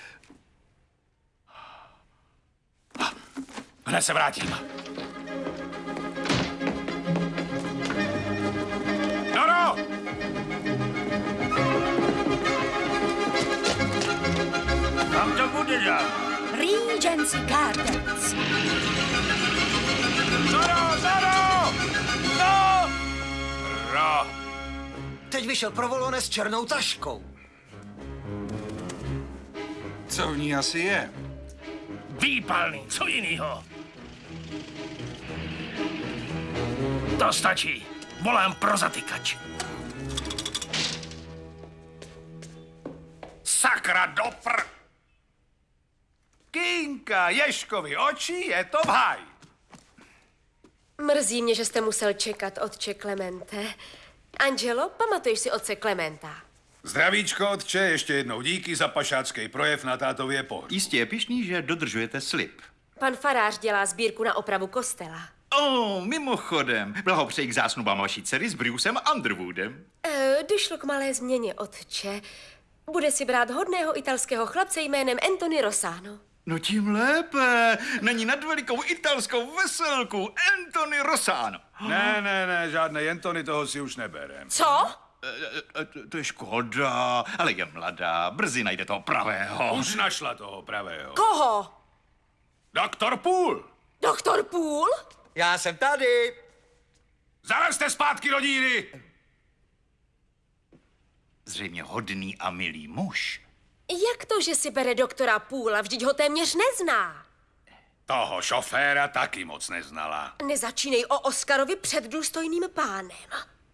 Hned se vrátím. To bude dát? Regency Gardens. Doro, Doro! No! Ro! Teď vyšel Provolone s černou taškou. Co v ní asi je? Výpalný, co jinýho? To stačí. Volám pro zatykač. Sakra dopr! Kínka, Ješkovi oči, je to v háji. Mrzí mě, že jste musel čekat, otče Klemente. Angelo, pamatuješ si otce Klementa? Zdravíčko, otče, ještě jednou díky za pašácký projev na tátově pohřbu. Jistě je pišný, že dodržujete slib. Pan farář dělá sbírku na opravu kostela. O, mimochodem, blahopřeji k zásnubám vaší dcery s Brucem Underwoodem. E, došlo k malé změně, otče. Bude si brát hodného italského chlapce jménem Anthony Rosano. No tím lépe. Není nad velikou italskou veselku Anthony Rosano. Ne, ne, ne, žádné Jentony, toho si už neberem. Co? E, To je škoda, ale je mladá, brzy najde toho pravého. Už našla toho pravého. Koho? Doktor Půl! Doktor Půl? Já jsem tady. Zalezte zpátky do díry! Zřejmě hodný a milý muž. Jak to, že si bere doktora Půla? Vždyť ho téměř nezná. Toho šoféra taky moc neznala. Nezačínej o Oskarovi před důstojným pánem.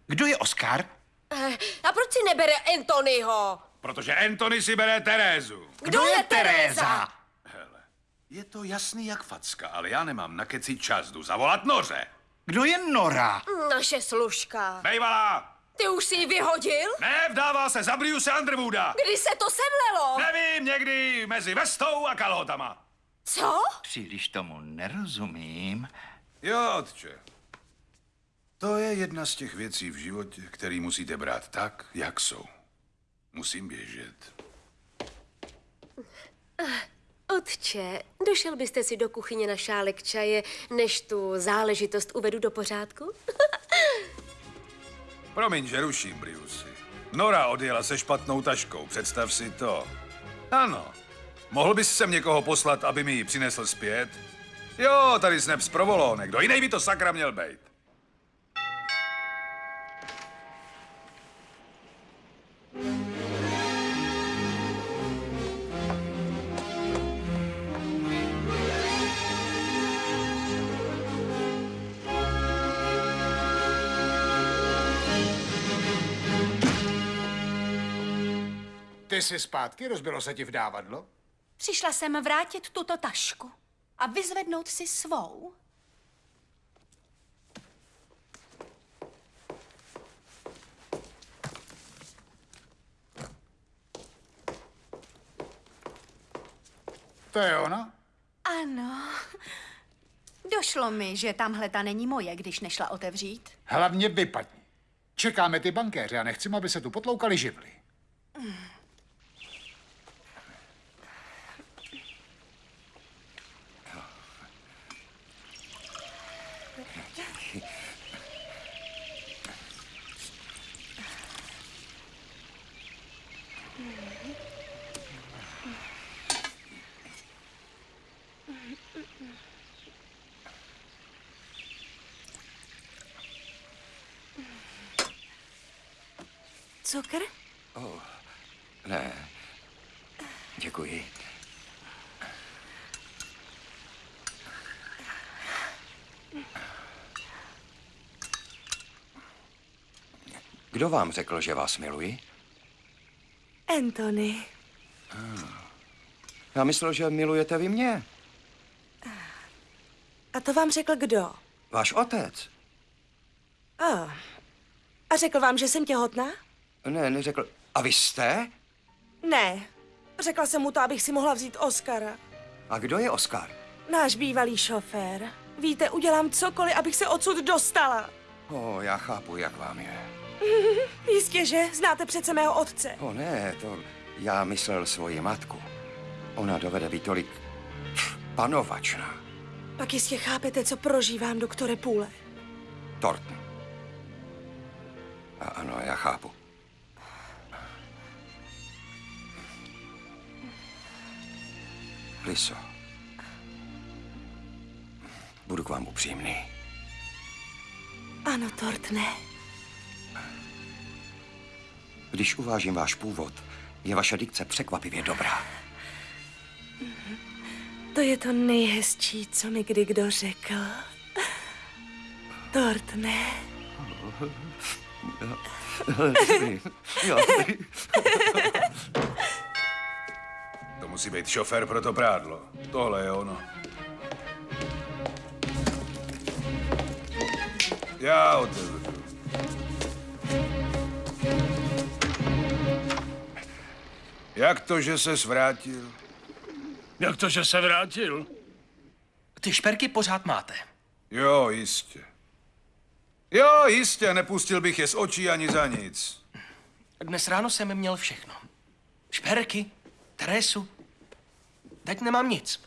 Kdo je Oskar? Eh, a proč si nebere Anthonyho? Protože Anthony si bere Terézu. Kdo je Teréza? Hele, je to jasný jak facka, ale já nemám na keci čas, jdu zavolat noře. Kdo je Nora? Naše služka. Bejvalá! Ty už si ji vyhodil? Ne, vdává se za Briuse Underwooda. Kdy se to semlelo? Nevím, někdy mezi vestou a kalhotama. Co? Příliš tomu nerozumím. Jo, otče. To je jedna z těch věcí v životě, který musíte brát tak, jak jsou. Musím běžet. Otče, došel byste si do kuchyně na šálek čaje, než tu záležitost uvedu do pořádku? Promiň, že ruším, Briusy. Nora odjela se špatnou taškou, představ si to. Ano. Mohl bys sem někoho poslat, aby mi ji přinesl zpět? Jo, tady snep z provolone. Kdo jiný by to sakra měl být? Ty jsi zpátky, rozbilo se ti vdávadlo? Přišla jsem vrátit tuto tašku a vyzvednout si svou. To je ona? Ano. Došlo mi, že tamhle ta není moje, když nešla otevřít. Hlavně vypadni. Čekáme ty bankéře a nechceme, aby se tu potloukali živly. Cukr? Oh, ne. Děkuji. Kdo vám řekl, že vás miluji? Anthony. Já myslel, že milujete vy mě. A to vám řekl kdo? Váš otec. A, a řekl vám, že jsem těhotná? Ne, neřekl. A vy jste? Ne. Řekla jsem mu to, abych si mohla vzít Oscara. A kdo je Oskar? Náš bývalý šofér. Víte, udělám cokoliv, abych se odsud dostala. O, já chápu, jak vám je. Jistě, že? Znáte přece mého otce. O ne, to já myslel svoji matku. Ona dovede být tolik panovačná. Pak jistě chápete, co prožívám, doktore Půle. Torten. A ano, já chápu. Liso. Budu k vám upřímný. Ano, Tortne. Když uvážím váš původ, je vaše dikce překvapivě dobrá. To je to nejhezčí, co mi kdy kdo řekl. Tortne. Jo. To musí být šofér pro to prádlo. Tohle je ono. Já otevřu. Jak to, že se vrátil? Jak to, že se vrátil? Ty šperky pořád máte. Jo, jistě. Jo, jistě, nepustil bych je z očí ani za nic. Dnes ráno jsem měl všechno. Šperky, Teresu, Teď nemám nic.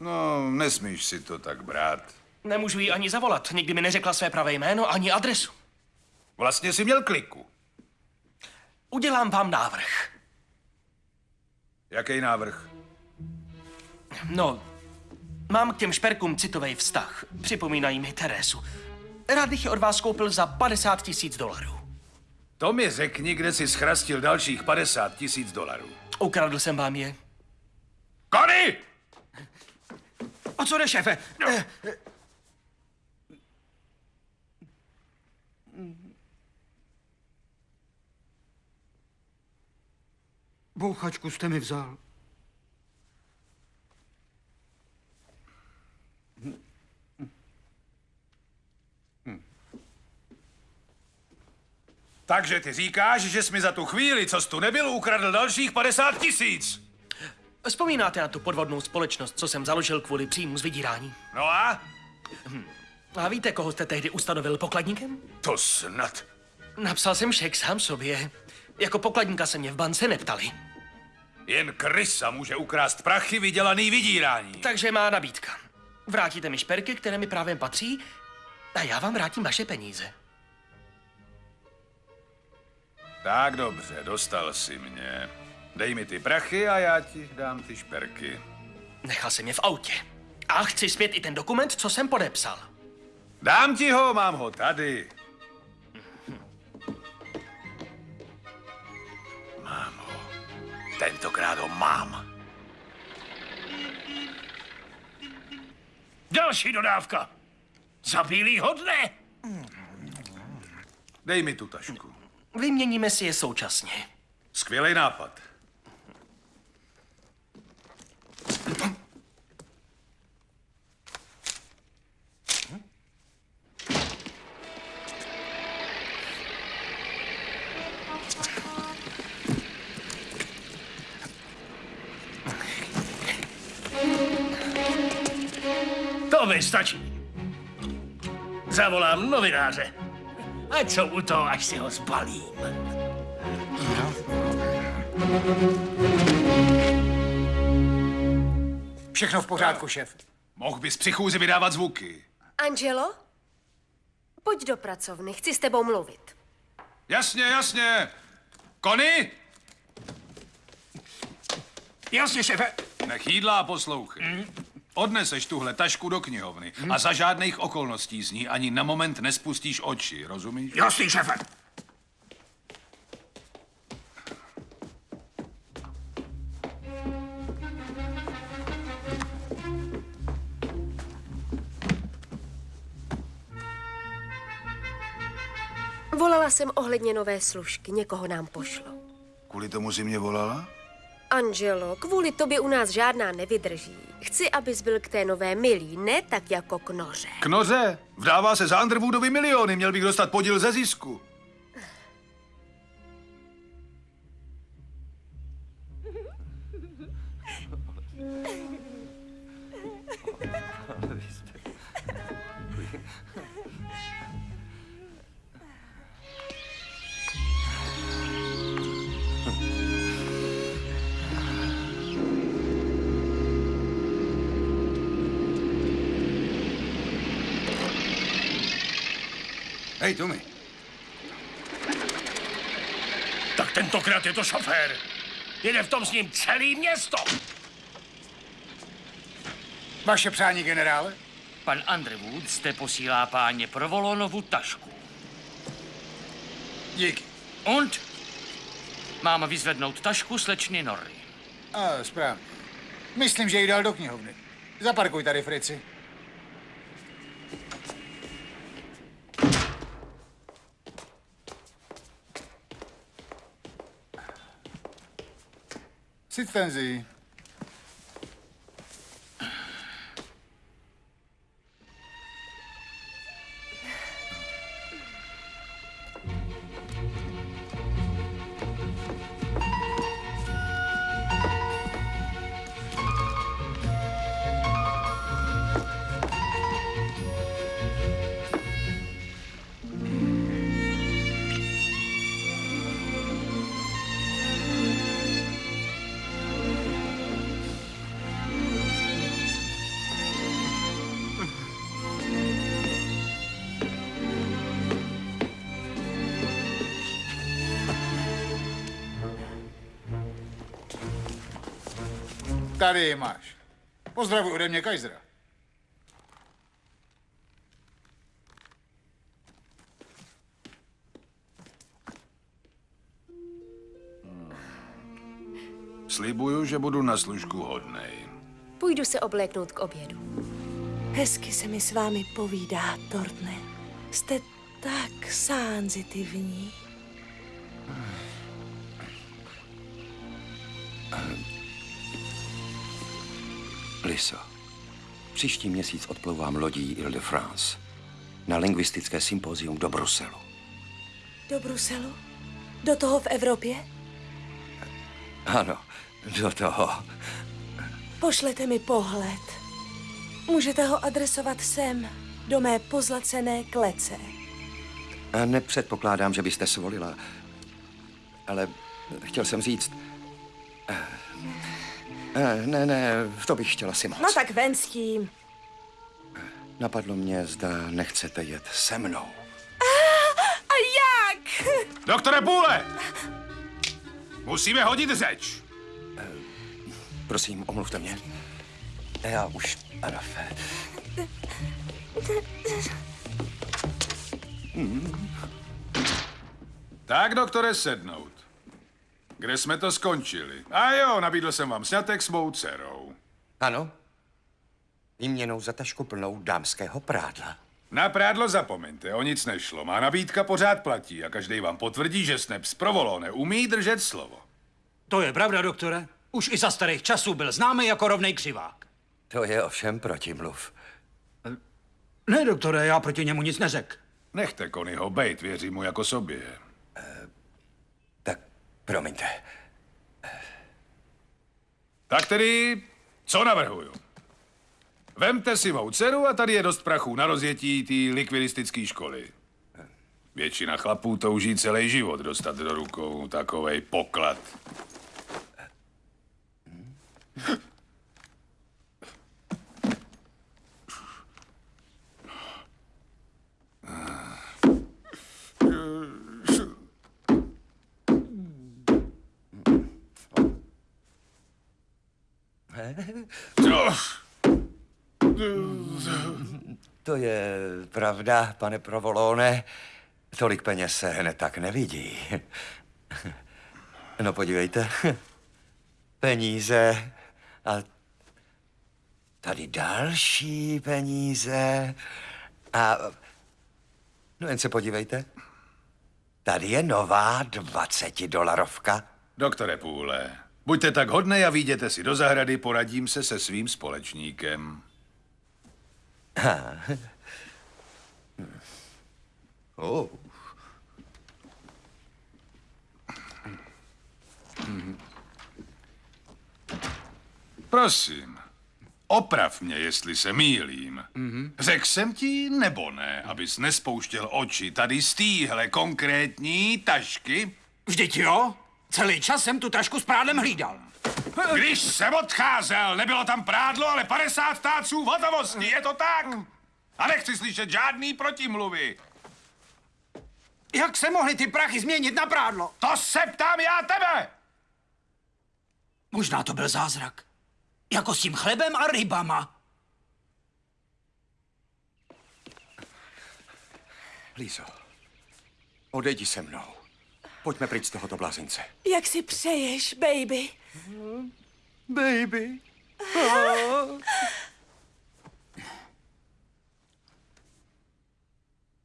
No, nesmíš si to tak brát. Nemůžu jí ani zavolat. Nikdy mi neřekla své pravé jméno ani adresu. Vlastně si měl kliku. Udělám vám návrh. Jaký návrh? No, mám k těm šperkům citový vztah. Připomínají mi Teresu. Rád bych je od vás koupil za 50 tisíc dolarů. To mi řekni, kde jsi schrastil dalších 50 tisíc dolarů. Ukradl jsem vám je. Kony! O co jde, šéfe? Eh, Bouchačku jste mi vzal. Takže ty říkáš, že jsi mi za tu chvíli, co jsi tu nebyl, ukradl dalších 50 tisíc. Vzpomínáte na tu podvodnou společnost, co jsem založil kvůli příjmu z vydírání? No a? A víte, koho jste tehdy ustanovil pokladníkem? To snad. Napsal jsem šek sám sobě. Jako pokladníka se mě v bance neptali. Jen krysa může ukrást prachy vydělaný vydírání. Takže má nabídka. Vrátíte mi šperky, které mi právě patří, a já vám vrátím vaše peníze. Tak dobře, dostal si mě. Dej mi ty prachy a já ti dám ty šperky. Nechal jsem je v autě. A chci zpět i ten dokument, co jsem podepsal. Dám ti ho, mám ho tady. Mám ho. Tentokrát ho mám. Další dodávka. Za bílýho dne. Dej mi tu tašku. Vyměníme si je současně. Skvělý nápad. To vystačí. Zavolám novináře. Ať jsou u toho, až si ho zbalím. Všechno v pořádku, šéf. Mohl bys při chůzi vydávat zvuky. Angelo? Pojď do pracovny, chci s tebou mluvit. Jasně, jasně. Kony? Jasně, šéfe. Nech jídla a poslouchej. Odneseš tuhle tašku do knihovny a za žádných okolností z ní ani na moment nespustíš oči, rozumíš? Jasný, šéfe. Volala jsem ohledně nové služky, někoho nám pošlo. Kvůli tomu si mě volala? Angelo, kvůli tobě u nás žádná nevydrží. Chci, abys byl k té nové milí, ne tak jako k noře. K noře? Vdává se za Underwoodovi miliony, měl bych dostat podíl ze zisku. Hej, Tommy. Tak tentokrát je to šofér. Jede v tom s ním celý město. Vaše přání, generále? Pan Underwood zde posílá páně Provolonovu tašku. Díky. Und? Mám vyzvednout tašku slečny Norry. A, správně. Myslím, že ji dal do knihovny. Zaparkuj tady, Frici. Sit Fenzi. Tady ji máš. Pozdravuj ode mě Kajzra. Slibuju, že budu na služku hodnej. Půjdu se obléknout k obědu. Hezky se mi s vámi povídá, Tortne. Jste tak sánzitivní. Liso, příští měsíc odplouvám lodí Ile-de-France na lingvistické sympozium do Bruselu. Do Bruselu? Do toho v Evropě? Ano, do toho. Pošlete mi pohled. Můžete ho adresovat sem, do mé pozlacené klece. A nepředpokládám, že byste svolila. Ale chtěl jsem říct... eh, eh, Ne, ne, to bych chtěla si moc. No tak ven s tím. Napadlo mě, zda nechcete jet se mnou. A jak? Doktore Půle! Musíme hodit řeč. Prosím, omluvte mě. Já už... Ano. Tak, doktore, sednout. Kde jsme to skončili? A jo, nabídl jsem vám sňatek s mou dcerou. Ano? Výměnou za tašku plnou dámského prádla. Na prádlo zapomeňte, o nic nešlo. Má nabídka pořád platí a každý vám potvrdí, že Snaps provolone umí držet slovo. To je pravda, doktore. Už i za starých časů byl známý jako rovnej křivák. To je ovšem protimluv. Ne, doktore, já proti němu nic neřek. Nechte Konyho bejt, věřím mu jako sobě. Promiňte. Tak tedy, co navrhuju? Vemte si mou dceru a tady je dost prachů na rozjetí té likvidistické školy. Většina chlapů touží celý život dostat do rukou takovej poklad. To je pravda, pane Provolone. Tolik peněz se hned tak nevidí. No podívejte. Peníze a tady další peníze a no jen se podívejte. Tady je nová 20 dolarovka. Doktore Půle, buďte tak hodnej a výjděte si do zahrady, poradím se se svým společníkem. Ha. Oh. Prosím, oprav mě, jestli se mýlím. Mhm. Řekl jsem ti nebo ne, abys nespouštěl oči tady z téhle konkrétní tašky? Vždyť jo, celý čas jsem tu tašku s prádlem hlídal. Když jsem odcházel, nebylo tam prádlo, ale 50 táců v hotovosti, je to tak? A nechci slyšet žádný protimluvy. Jak se mohly ty prachy změnit na prádlo? To se ptám já tebe! Možná to byl zázrak. Jako s tím chlebem a rybama. Lízo, odejdi se mnou. Pojďme pryč z tohoto blázince. Jak si přeješ, baby? Baby.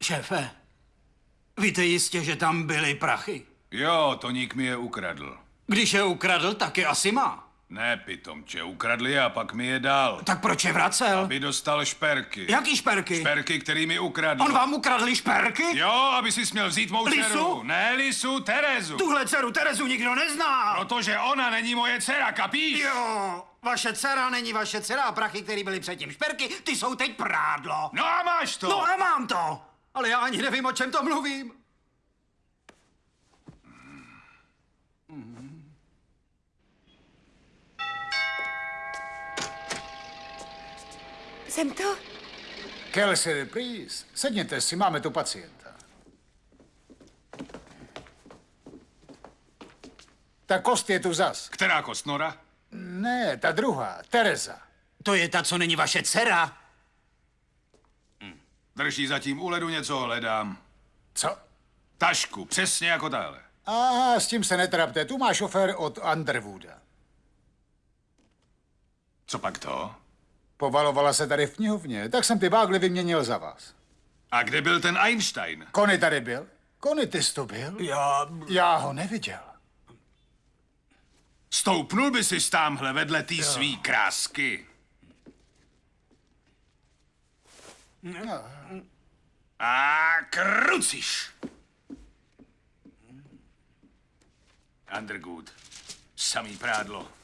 Šéfe, víte jistě, že tam byly prachy. Jo, Toník mi je ukradl. Když je ukradl, tak je asi má. Ne, pitomče, ukradl je a pak mi je dal. Tak proč je vracel? Aby dostal šperky. Jaký šperky? Šperky, který mi ukradl. On vám ukradl šperky? Jo, aby si směl vzít mou Lisu? dceru. Ne, Lisu, Terezu. Tuhle dceru Terezu nikdo nezná. Protože ona není moje dcera, kapíš? Jo, vaše dcera není vaše dcera a prachy, které byly předtím šperky, ty jsou teď prádlo. No a máš to. No a mám to. Ale já ani nevím, o čem to mluvím. Jsem to? Kelsey, please. Sedněte si, máme tu pacienta. Ta kost je tu zas. Která kost, Nora? Ne, ta druhá, Tereza. To je ta, co není vaše dcera. Drží zatím u ledu něco hledám. Co? Tašku, přesně jako tahle. A s tím se netrapte, tu má šofér od Underwooda. Co pak to? Povalovala se tady v knihovně, tak jsem ty vágly vyměnil za vás. A kde byl ten Einstein? Kony tady byl? Kony, ty jsi to byl? Já... Já ho neviděl. Stoupnul by si tamhle vedle té svý krásky. No. A kruciš. Undergood. Samý prádlo.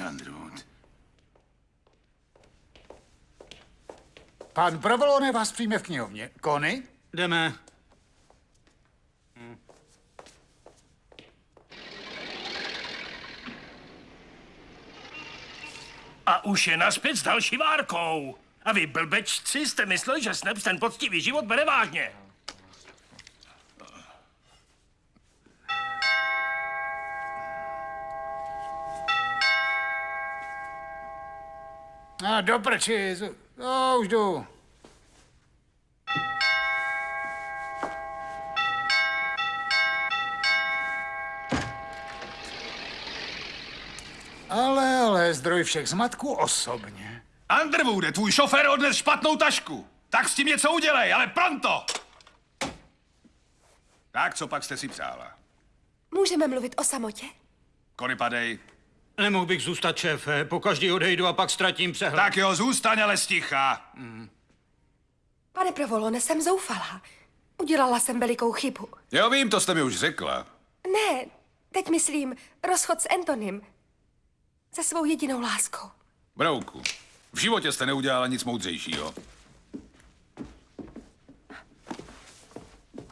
Underwood. Pan Provolone vás přijme v knihovně. Kony? Jdeme. A už je naspět s další várkou. A vy blbečci jste mysleli, že Snaps ten poctivý život bere vážně. A do prči, no, už jdu. Ale, ale, zdroj všech zmatků osobně. Underwoode, tvůj šofér odnes špatnou tašku. Tak s tím něco udělej, ale pronto! Tak, co pak jste si přála? Můžeme mluvit o samotě? Kony padej. Nemohl bych zůstat šéfe, po každý odejdu a pak ztratím přehled. Tak jo, zůstaň ale sticha. Pane Provolone, jsem zoufalá. Udělala jsem velikou chybu. Jo, vím, to jste mi už řekla. Ne, teď myslím rozchod s Antonym. Se svou jedinou láskou. Brouku, v životě jste neudělala nic moudřejšího.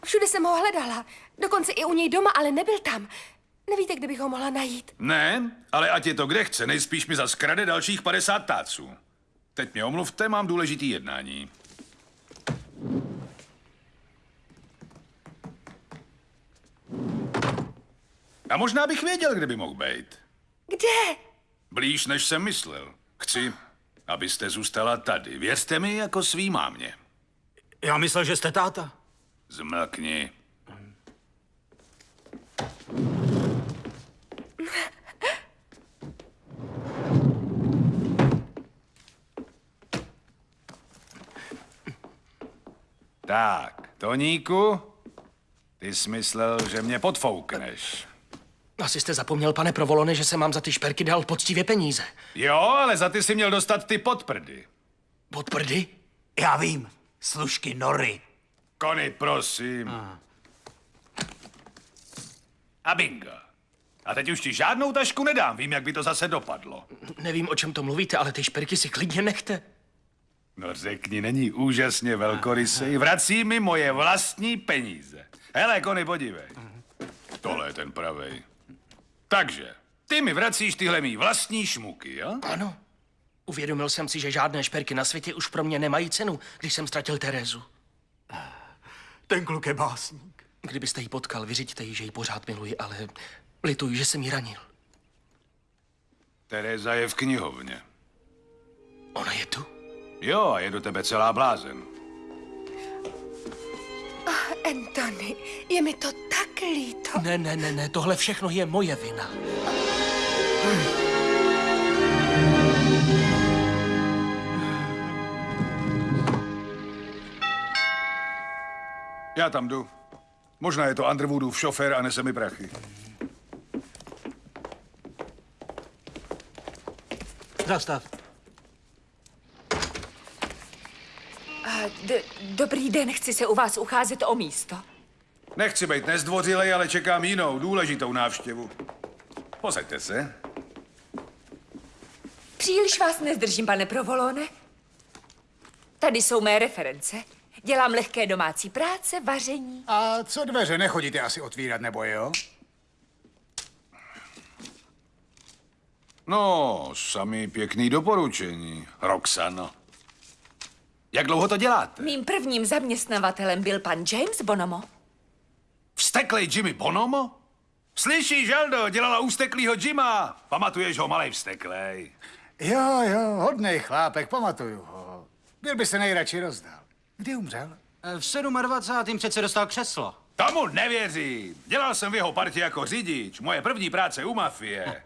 Všude jsem ho hledala. Dokonce i u něj doma, ale nebyl tam. Nevíte, kde bych ho mohla najít? Ne, ale ať je to kde chce, nejspíš mi zas krade dalších 50 táců. Teď mě omluvte, mám důležitý jednání. A možná bych věděl, kde by mohl být. Kde? Blíž, než jsem myslel. Chci, abyste zůstala tady. Věřte mi jako svý mámě. Já myslel, že jste táta. Zmlkni. Tak, Toníku, ty jsi myslel, že mě podfoukneš. Asi jste zapomněl, pane Provolone, že jsem mám za ty šperky dal poctivě peníze. Jo, ale za ty si měl dostat ty podprdy. Podprdy? Já vím. Služky Nory. Kony, prosím. A bingo. A teď už ti žádnou tašku nedám, vím, jak by to zase dopadlo. Nevím, o čem to mluvíte, ale ty šperky si klidně nechte. No řekni, není úžasně velkorysej, vrací mi moje vlastní peníze. Hele, Kony, podívej. Tohle je ten pravej. Takže, ty mi vracíš tyhle mý vlastní šmuky, jo? Ano. Uvědomil jsem si, že žádné šperky na světě už pro mě nemají cenu, když jsem ztratil Terezu. Ten kluk je básník. Kdybyste ji potkal, vyřiďte jí, že ji pořád miluji, ale lituji, že jsem ji ranil. Tereza je v knihovně. Ona je tu? Jo, a je do tebe celá blázen. Oh, Anthony, je mi to tak líto. Ne, ne, ne, ne, tohle všechno je moje vina. Já tam jdu. Možná je to Underwoodův šofér a nese mi prachy. Zastav. A d- dobrý den, chci se u vás ucházet o místo. Nechci být nezdvořilej, ale čekám jinou, důležitou návštěvu. Posaďte se. Příliš vás nezdržím, pane Provolone. Tady jsou mé reference. Dělám lehké domácí práce, vaření. A co dveře, nechodíte asi otvírat, nebo jo? No, sami pěkný doporučení, Roxano. Jak dlouho to děláte? Mým prvním zaměstnavatelem byl pan James Bonomo. Vsteklej Jimmy Bonomo? Slyšíš, Aldo, dělala ústeklýho Jima. Pamatuješ ho, malej vsteklej? Jo, jo, hodnej chlápek, pamatuju ho. Byl by se nejradši rozdal. Kdy umřel? V 27. přece dostal křeslo. Tomu nevěřím. Dělal jsem v jeho partě jako řidič. Moje první práce u mafie.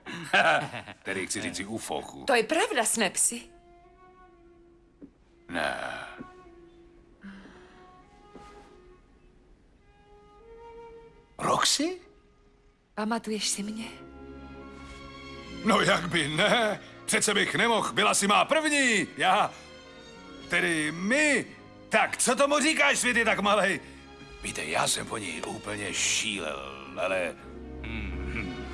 Tedy chci říct u fochu. To je pravda, Snapsy. Ne. Roxy? Pamatuješ si mě? No jak by ne? Přece bych nemohl, byla si má první. Já, tedy my. Tak, co tomu říkáš, světy tak malej? Víte, já jsem po ní úplně šílel, ale... Hmm,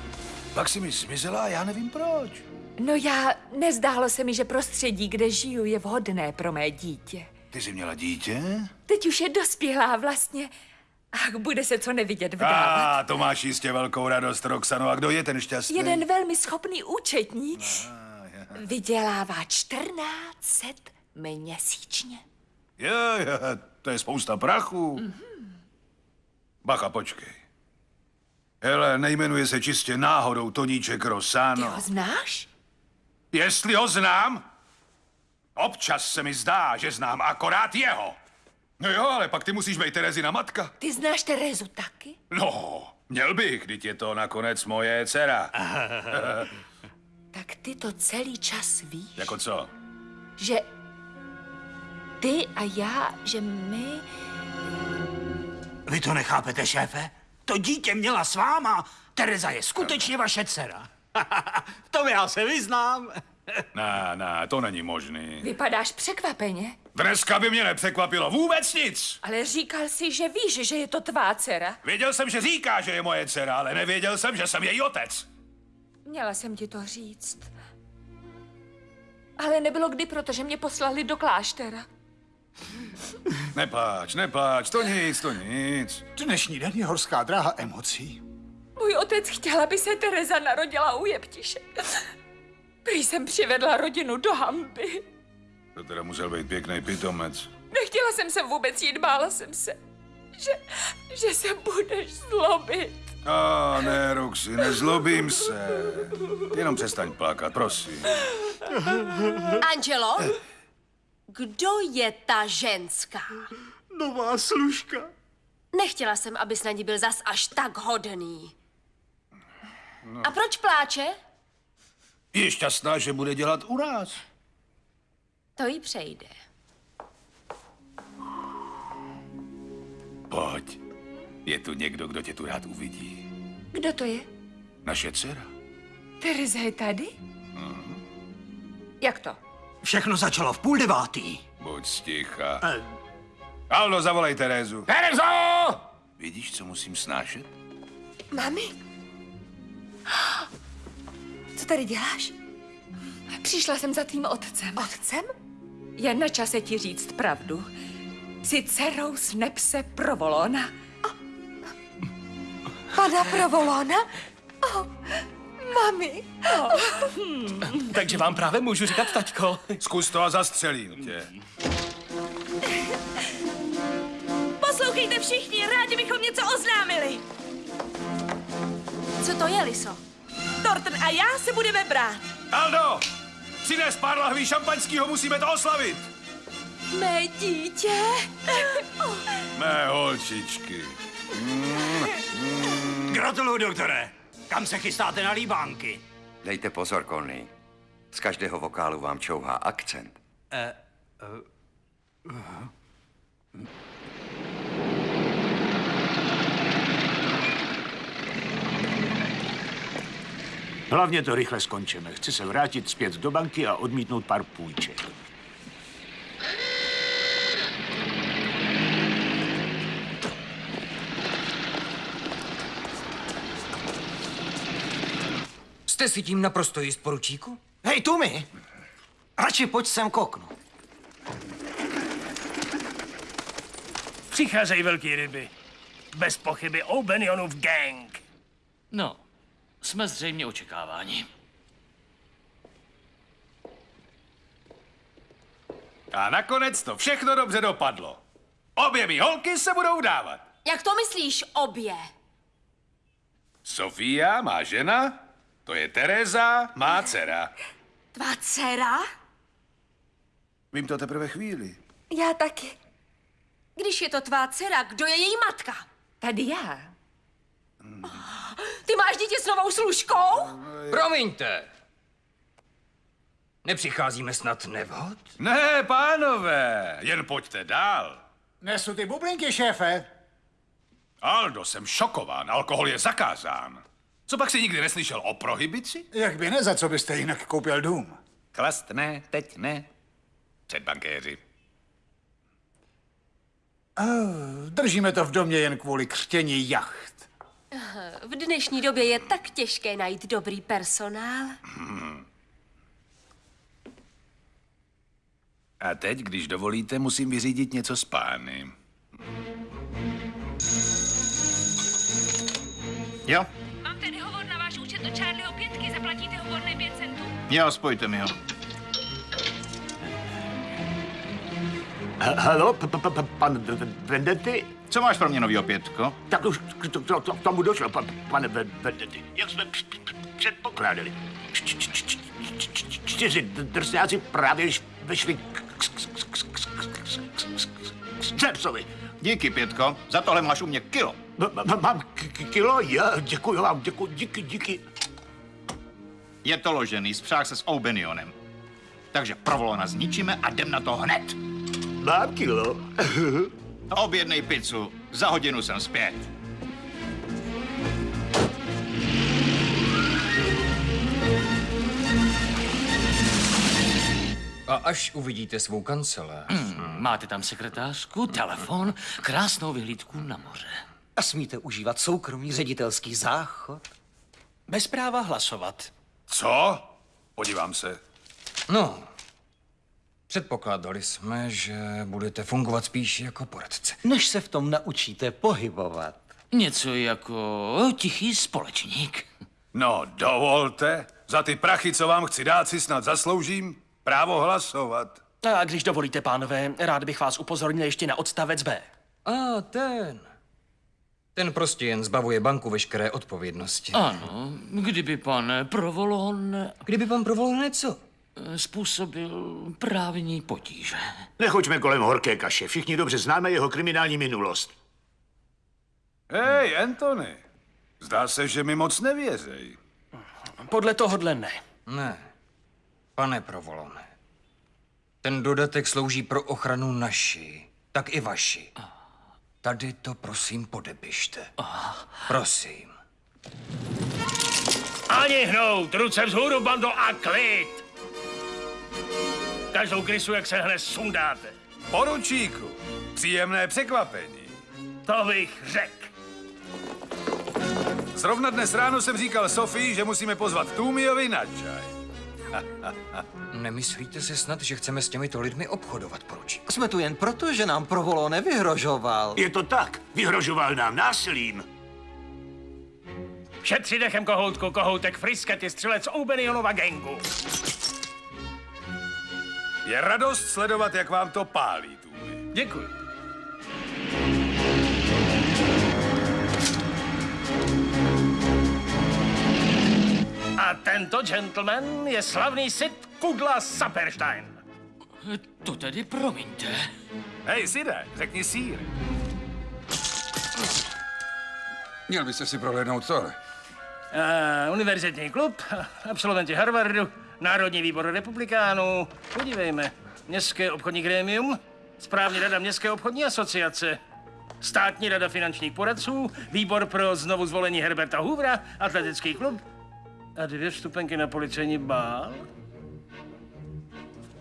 pak si mi zmizela a já nevím proč. No já, nezdálo se mi, že prostředí, kde žiju, je vhodné pro mé dítě. Ty jsi měla dítě? Teď už je dospělá vlastně. Ach, bude se co nevidět vdávat. A to máš jistě velkou radost, Roxano. A kdo je ten šťastný? Jeden velmi schopný účetní vydělává 1400 měsíčně. Jo, jo, to je spousta prachu. Bacha, počkej. Hele, nejmenuje se čistě náhodou Toníček Ty Rosano. ho znáš? Jestli ho znám? Občas se mi zdá, že znám akorát jeho. No jo, ale pak ty musíš být Terezina matka. Ty znáš Terezu taky? No, měl bych, když je to nakonec moje dcera. Tak ty to celý čas víš, jako co? že ty a já, že my... Vy to nechápete, šéfe? To dítě měla s váma. Tereza je skutečně vaše dcera. v tom já se vyznám. Ne, ne, to není možný. Vypadáš překvapeně, Dneska by mě nepřekvapilo vůbec nic. ale říkal si, že víš, že je to tvá dcera. Věděl jsem, že říká, že je moje dcera, ale nevěděl jsem, že jsem její otec. Měla jsem ti to říct. Ale nebylo kdy, protože mě poslali do kláštera. Nepláč, nepláč, to nic, to nic. Dnešní den je horská dráha emocí. Můj otec chtěl, aby se Tereza narodila u jeptiše. Prý jsem přivedla rodinu do hamby. To teda musel být pěkný pitomec. Nechtěla jsem se vůbec jít, bála jsem se, že, že se budeš zlobit. A ne, Roxy, nezlobím se. Jenom přestaň plakat, prosím. Angelo, kdo je ta ženská? Nová služka. Nechtěla jsem, abys na ní byl zas až tak hodný. A proč pláče? Je šťastná, že bude dělat u nás. To jí přejde. Pojď. Je tu někdo, kdo tě tu rád uvidí. Kdo to je? Naše dcera. Tereza je tady? Jak to? Všechno začalo v půl devátý. Buď sticha. Aldo, zavolej Terezu. Terezo! Vidíš, co musím snášet? Mami? Co tady děláš? Přišla jsem za tvým otcem. Otcem? Je na čase ti říct pravdu. Jsi dcerou Snepse Provolona. Pana Provolona? Oh, mami. Oh. Takže vám právě můžu říkat taťko. Zkus to a zastřelím tě. Poslouchejte všichni, rádi bychom něco oznámili. Co to je, Liso? Thornton a já se budeme brát. Aldo! Přines pár lahví šampaňského, musíme to oslavit. Mé dítě. Mé holčičky. Gratuluju, doktore. Kam se chystáte na líbánky? Dejte pozor, Conny. Z každého vokálu vám čouhá akcent. Eh, Hlavně to rychle skončíme. Chci se vrátit zpět do banky a odmítnout pár půjček. Jste si tím naprosto jist, poručíku? Hej, Tumi! Radši pojď sem k oknu. Přicházejí velký ryby. Bez pochyby O'Benionův gang. No, jsme zřejmě očekáváni. A nakonec to všechno dobře dopadlo. Obě mý holky se budou dávat. Jak to myslíš, obě? Sofia má žena, to je Tereza, má dcera. Tvá dcera? Vím to teprve chvíli. Já taky. Když je to tvá dcera, kdo je její matka? Tady já. Ty máš dítě s novou služkou? Promiňte. Nepřicházíme snad nevhod? Ne, pánové, jen pojďte dál. Nesu ty bublinky, šéfe. Aldo, jsem šokován, alkohol je zakázán. Co pak si nikdy neslyšel o prohibici? Jak by ne, za co byste jinak koupil dům? Klast ne, teď ne. Před bankéři. Oh, držíme to v domě jen kvůli křtění jacht. V dnešní době je tak těžké najít dobrý personál. Hmm. A teď, když dovolíte, musím vyřídit něco s pány. Jo, od Charlieho pětky, zaplatíte hovorné 5 centů. jo, spojte mi ho. Halo, pan Vendetti? Co máš pro mě novýho pětko? Tak už k, to, to, to, k tomu došlo, pan, pane Ve- Vendetti. Jak jsme předpokládali. Čtyři d- drsňáci právě již vyšli k- k- k- k- k- k- k- k Cepsovi. Díky, Pětko, za tohle máš u mě kilo. M- m- Mám k- k- kilo? Já, děkuji vám, děkuji, díky, díky. Je to ložený, spřáh se s Obenionem. Takže provolona zničíme a jdem na to hned. Mám kilo. Objednej pizzu, za hodinu jsem zpět. A až uvidíte svou kancelář. Hmm, máte tam sekretářku, telefon, krásnou vyhlídku na moře. A smíte užívat soukromý ředitelský záchod? Bez práva hlasovat. Co? Podívám se. No, předpokládali jsme, že budete fungovat spíš jako poradce. Než se v tom naučíte pohybovat. Něco jako tichý společník. No, dovolte. Za ty prachy, co vám chci dát, si snad zasloužím právo hlasovat. A když dovolíte, pánové, rád bych vás upozornil ještě na odstavec B. A ten. Ten prostě jen zbavuje banku veškeré odpovědnosti. Ano, kdyby pan Provolon... Kdyby pan Provolon co? Způsobil právní potíže. Nechoďme kolem horké kaše, všichni dobře známe jeho kriminální minulost. Hej, Anthony. Zdá se, že mi moc nevěřej. Podle tohohle ne. Ne, pane Provolone. Ten dodatek slouží pro ochranu naší, tak i vaši. Tady to prosím podepište. Prosím. Ani hnout, ruce vzhůru, bando, a klid! Každou krysu, jak se hned sundáte. Poručíku, příjemné překvapení. To bych řekl. Zrovna dnes ráno jsem říkal Sofii, že musíme pozvat Tůmiovi na čaj. Nemyslíte si snad, že chceme s těmito lidmi obchodovat, poručík? Jsme tu jen proto, že nám Provolo nevyhrožoval. Je to tak, vyhrožoval nám násilím. Šetři dechem kohoutku, kohoutek frisket je střelec Obenionova gengu. Je radost sledovat, jak vám to pálí, Tůmi. Děkuji. A tento gentleman je slavný Sid Kudla Saperstein. To tedy promiňte. Hej, Side, řekni sír. Měl byste si prohlédnout tohle. Uh, univerzitní klub, absolventi Harvardu, Národní výbor republikánů, podívejme, Městské obchodní grémium, Správní rada Městské obchodní asociace, Státní rada finančních poradců, Výbor pro znovu zvolení Herberta Hoovera, Atletický klub a dvě vstupenky na policejní bál.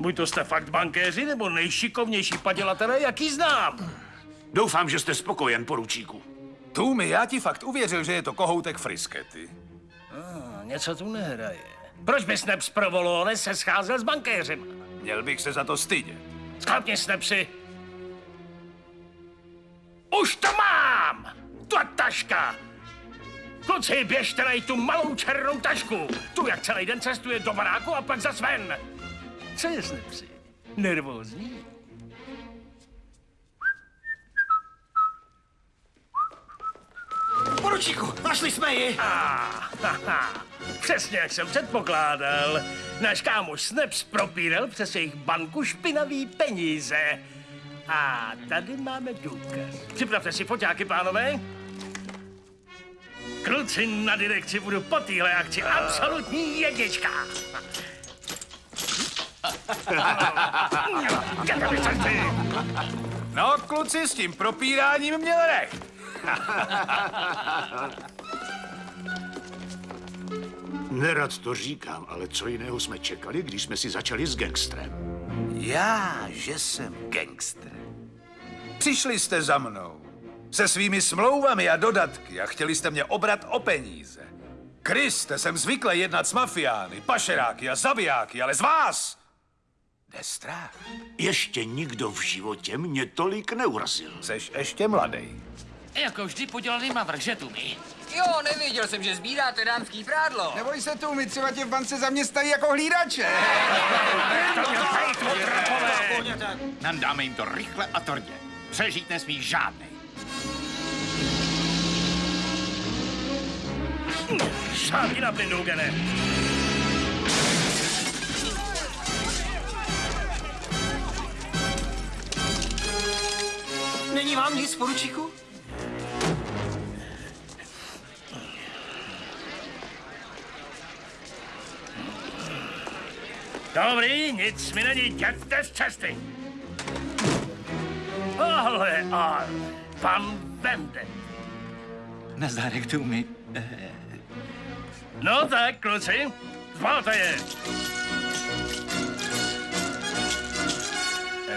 Buď to jste fakt bankéři, nebo nejšikovnější padělatelé, jaký znám. Doufám, že jste spokojen, poručíku. Tůmi, já ti fakt uvěřil, že je to kohoutek friskety. Ah, něco tu nehraje. Proč by Snaps Provolone se scházel s bankéřem? Měl bych se za to stydět. Sklapni, Snapsi. Už to mám! Ta taška! Kluci, běžte najít tu malou černou tašku. Tu, jak celý den cestuje do baráku a pak zas ven. Co je, Snapsi? Nervózní? Poručíku, našli jsme ji! Přesně jak jsem předpokládal. Náš kámoš Snaps propíral přes jejich banku špinavý peníze. A tady máme důkaz. Připravte si foťáky, pánové. Kluci na direkci budu po téhle akci absolutní jednička. No, kluci, s tím propíráním měl nech. Nerad to říkám, ale co jiného jsme čekali, když jsme si začali s gangstrem? Já, že jsem gangster. Přišli jste za mnou se svými smlouvami a dodatky a chtěli jste mě obrat o peníze. Kriste, jsem zvyklý jednat s mafiány, pašeráky a zabijáky, ale z vás jde strach. Ještě nikdo v životě mě tolik neurazil. Seš ještě mladý. Jako vždy podělaný mavrch, že tu mi? Jo, nevěděl jsem, že sbíráte dámský prádlo. Neboj se tu, my třeba tě v bance zaměstnají jako hlídače. Nandáme jim to rychle a tvrdě. Přežít nesmí žádný. Šápni na plyn, Dugene. Není vám nic, poručíku? Dobrý, nic mi není, jděte z cesty. Ale, ale, pan Bende. Nazdárek tu mi. No tak, kluci, zvalte je.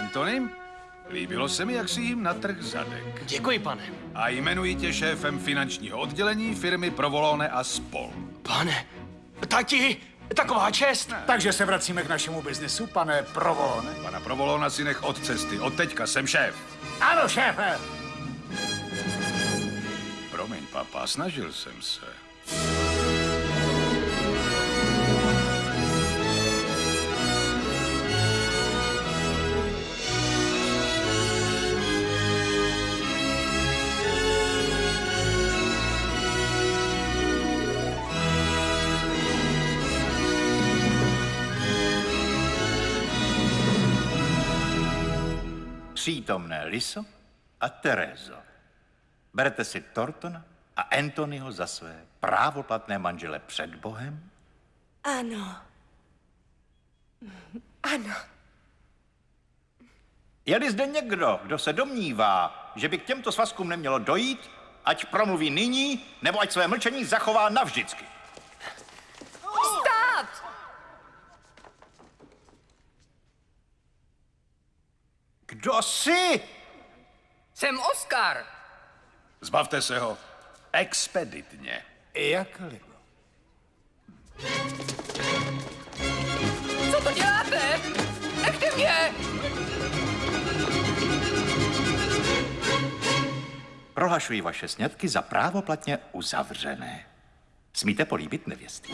Anthony, líbilo se mi, jak si jim natrh zadek. Děkuji, pane. A jmenuji tě šéfem finančního oddělení firmy Provolone a spol. Pane, tati, taková čest. Takže se vracíme k našemu biznesu, pane Provolone. Pana Provolona si nech od cesty. Od teďka jsem šéf. Ano, šéfe. Promiň, papa, snažil jsem se. Přítomné Liso a Terezo. Berete si Tortona a Anthonyho za své právoplatné manžele před Bohem? Ano. Ano. Je-li zde někdo, kdo se domnívá, že by k těmto svazkům nemělo dojít, ať promluví nyní, nebo ať své mlčení zachová navždycky. Stát! Kdo jsi? Jsem Oskar. Zbavte se ho. Expeditně. Jakli. Co to děláte? Nechte mě! Prohlašuji vaše sňatky za právoplatně uzavřené. Smíte políbit nevěsty.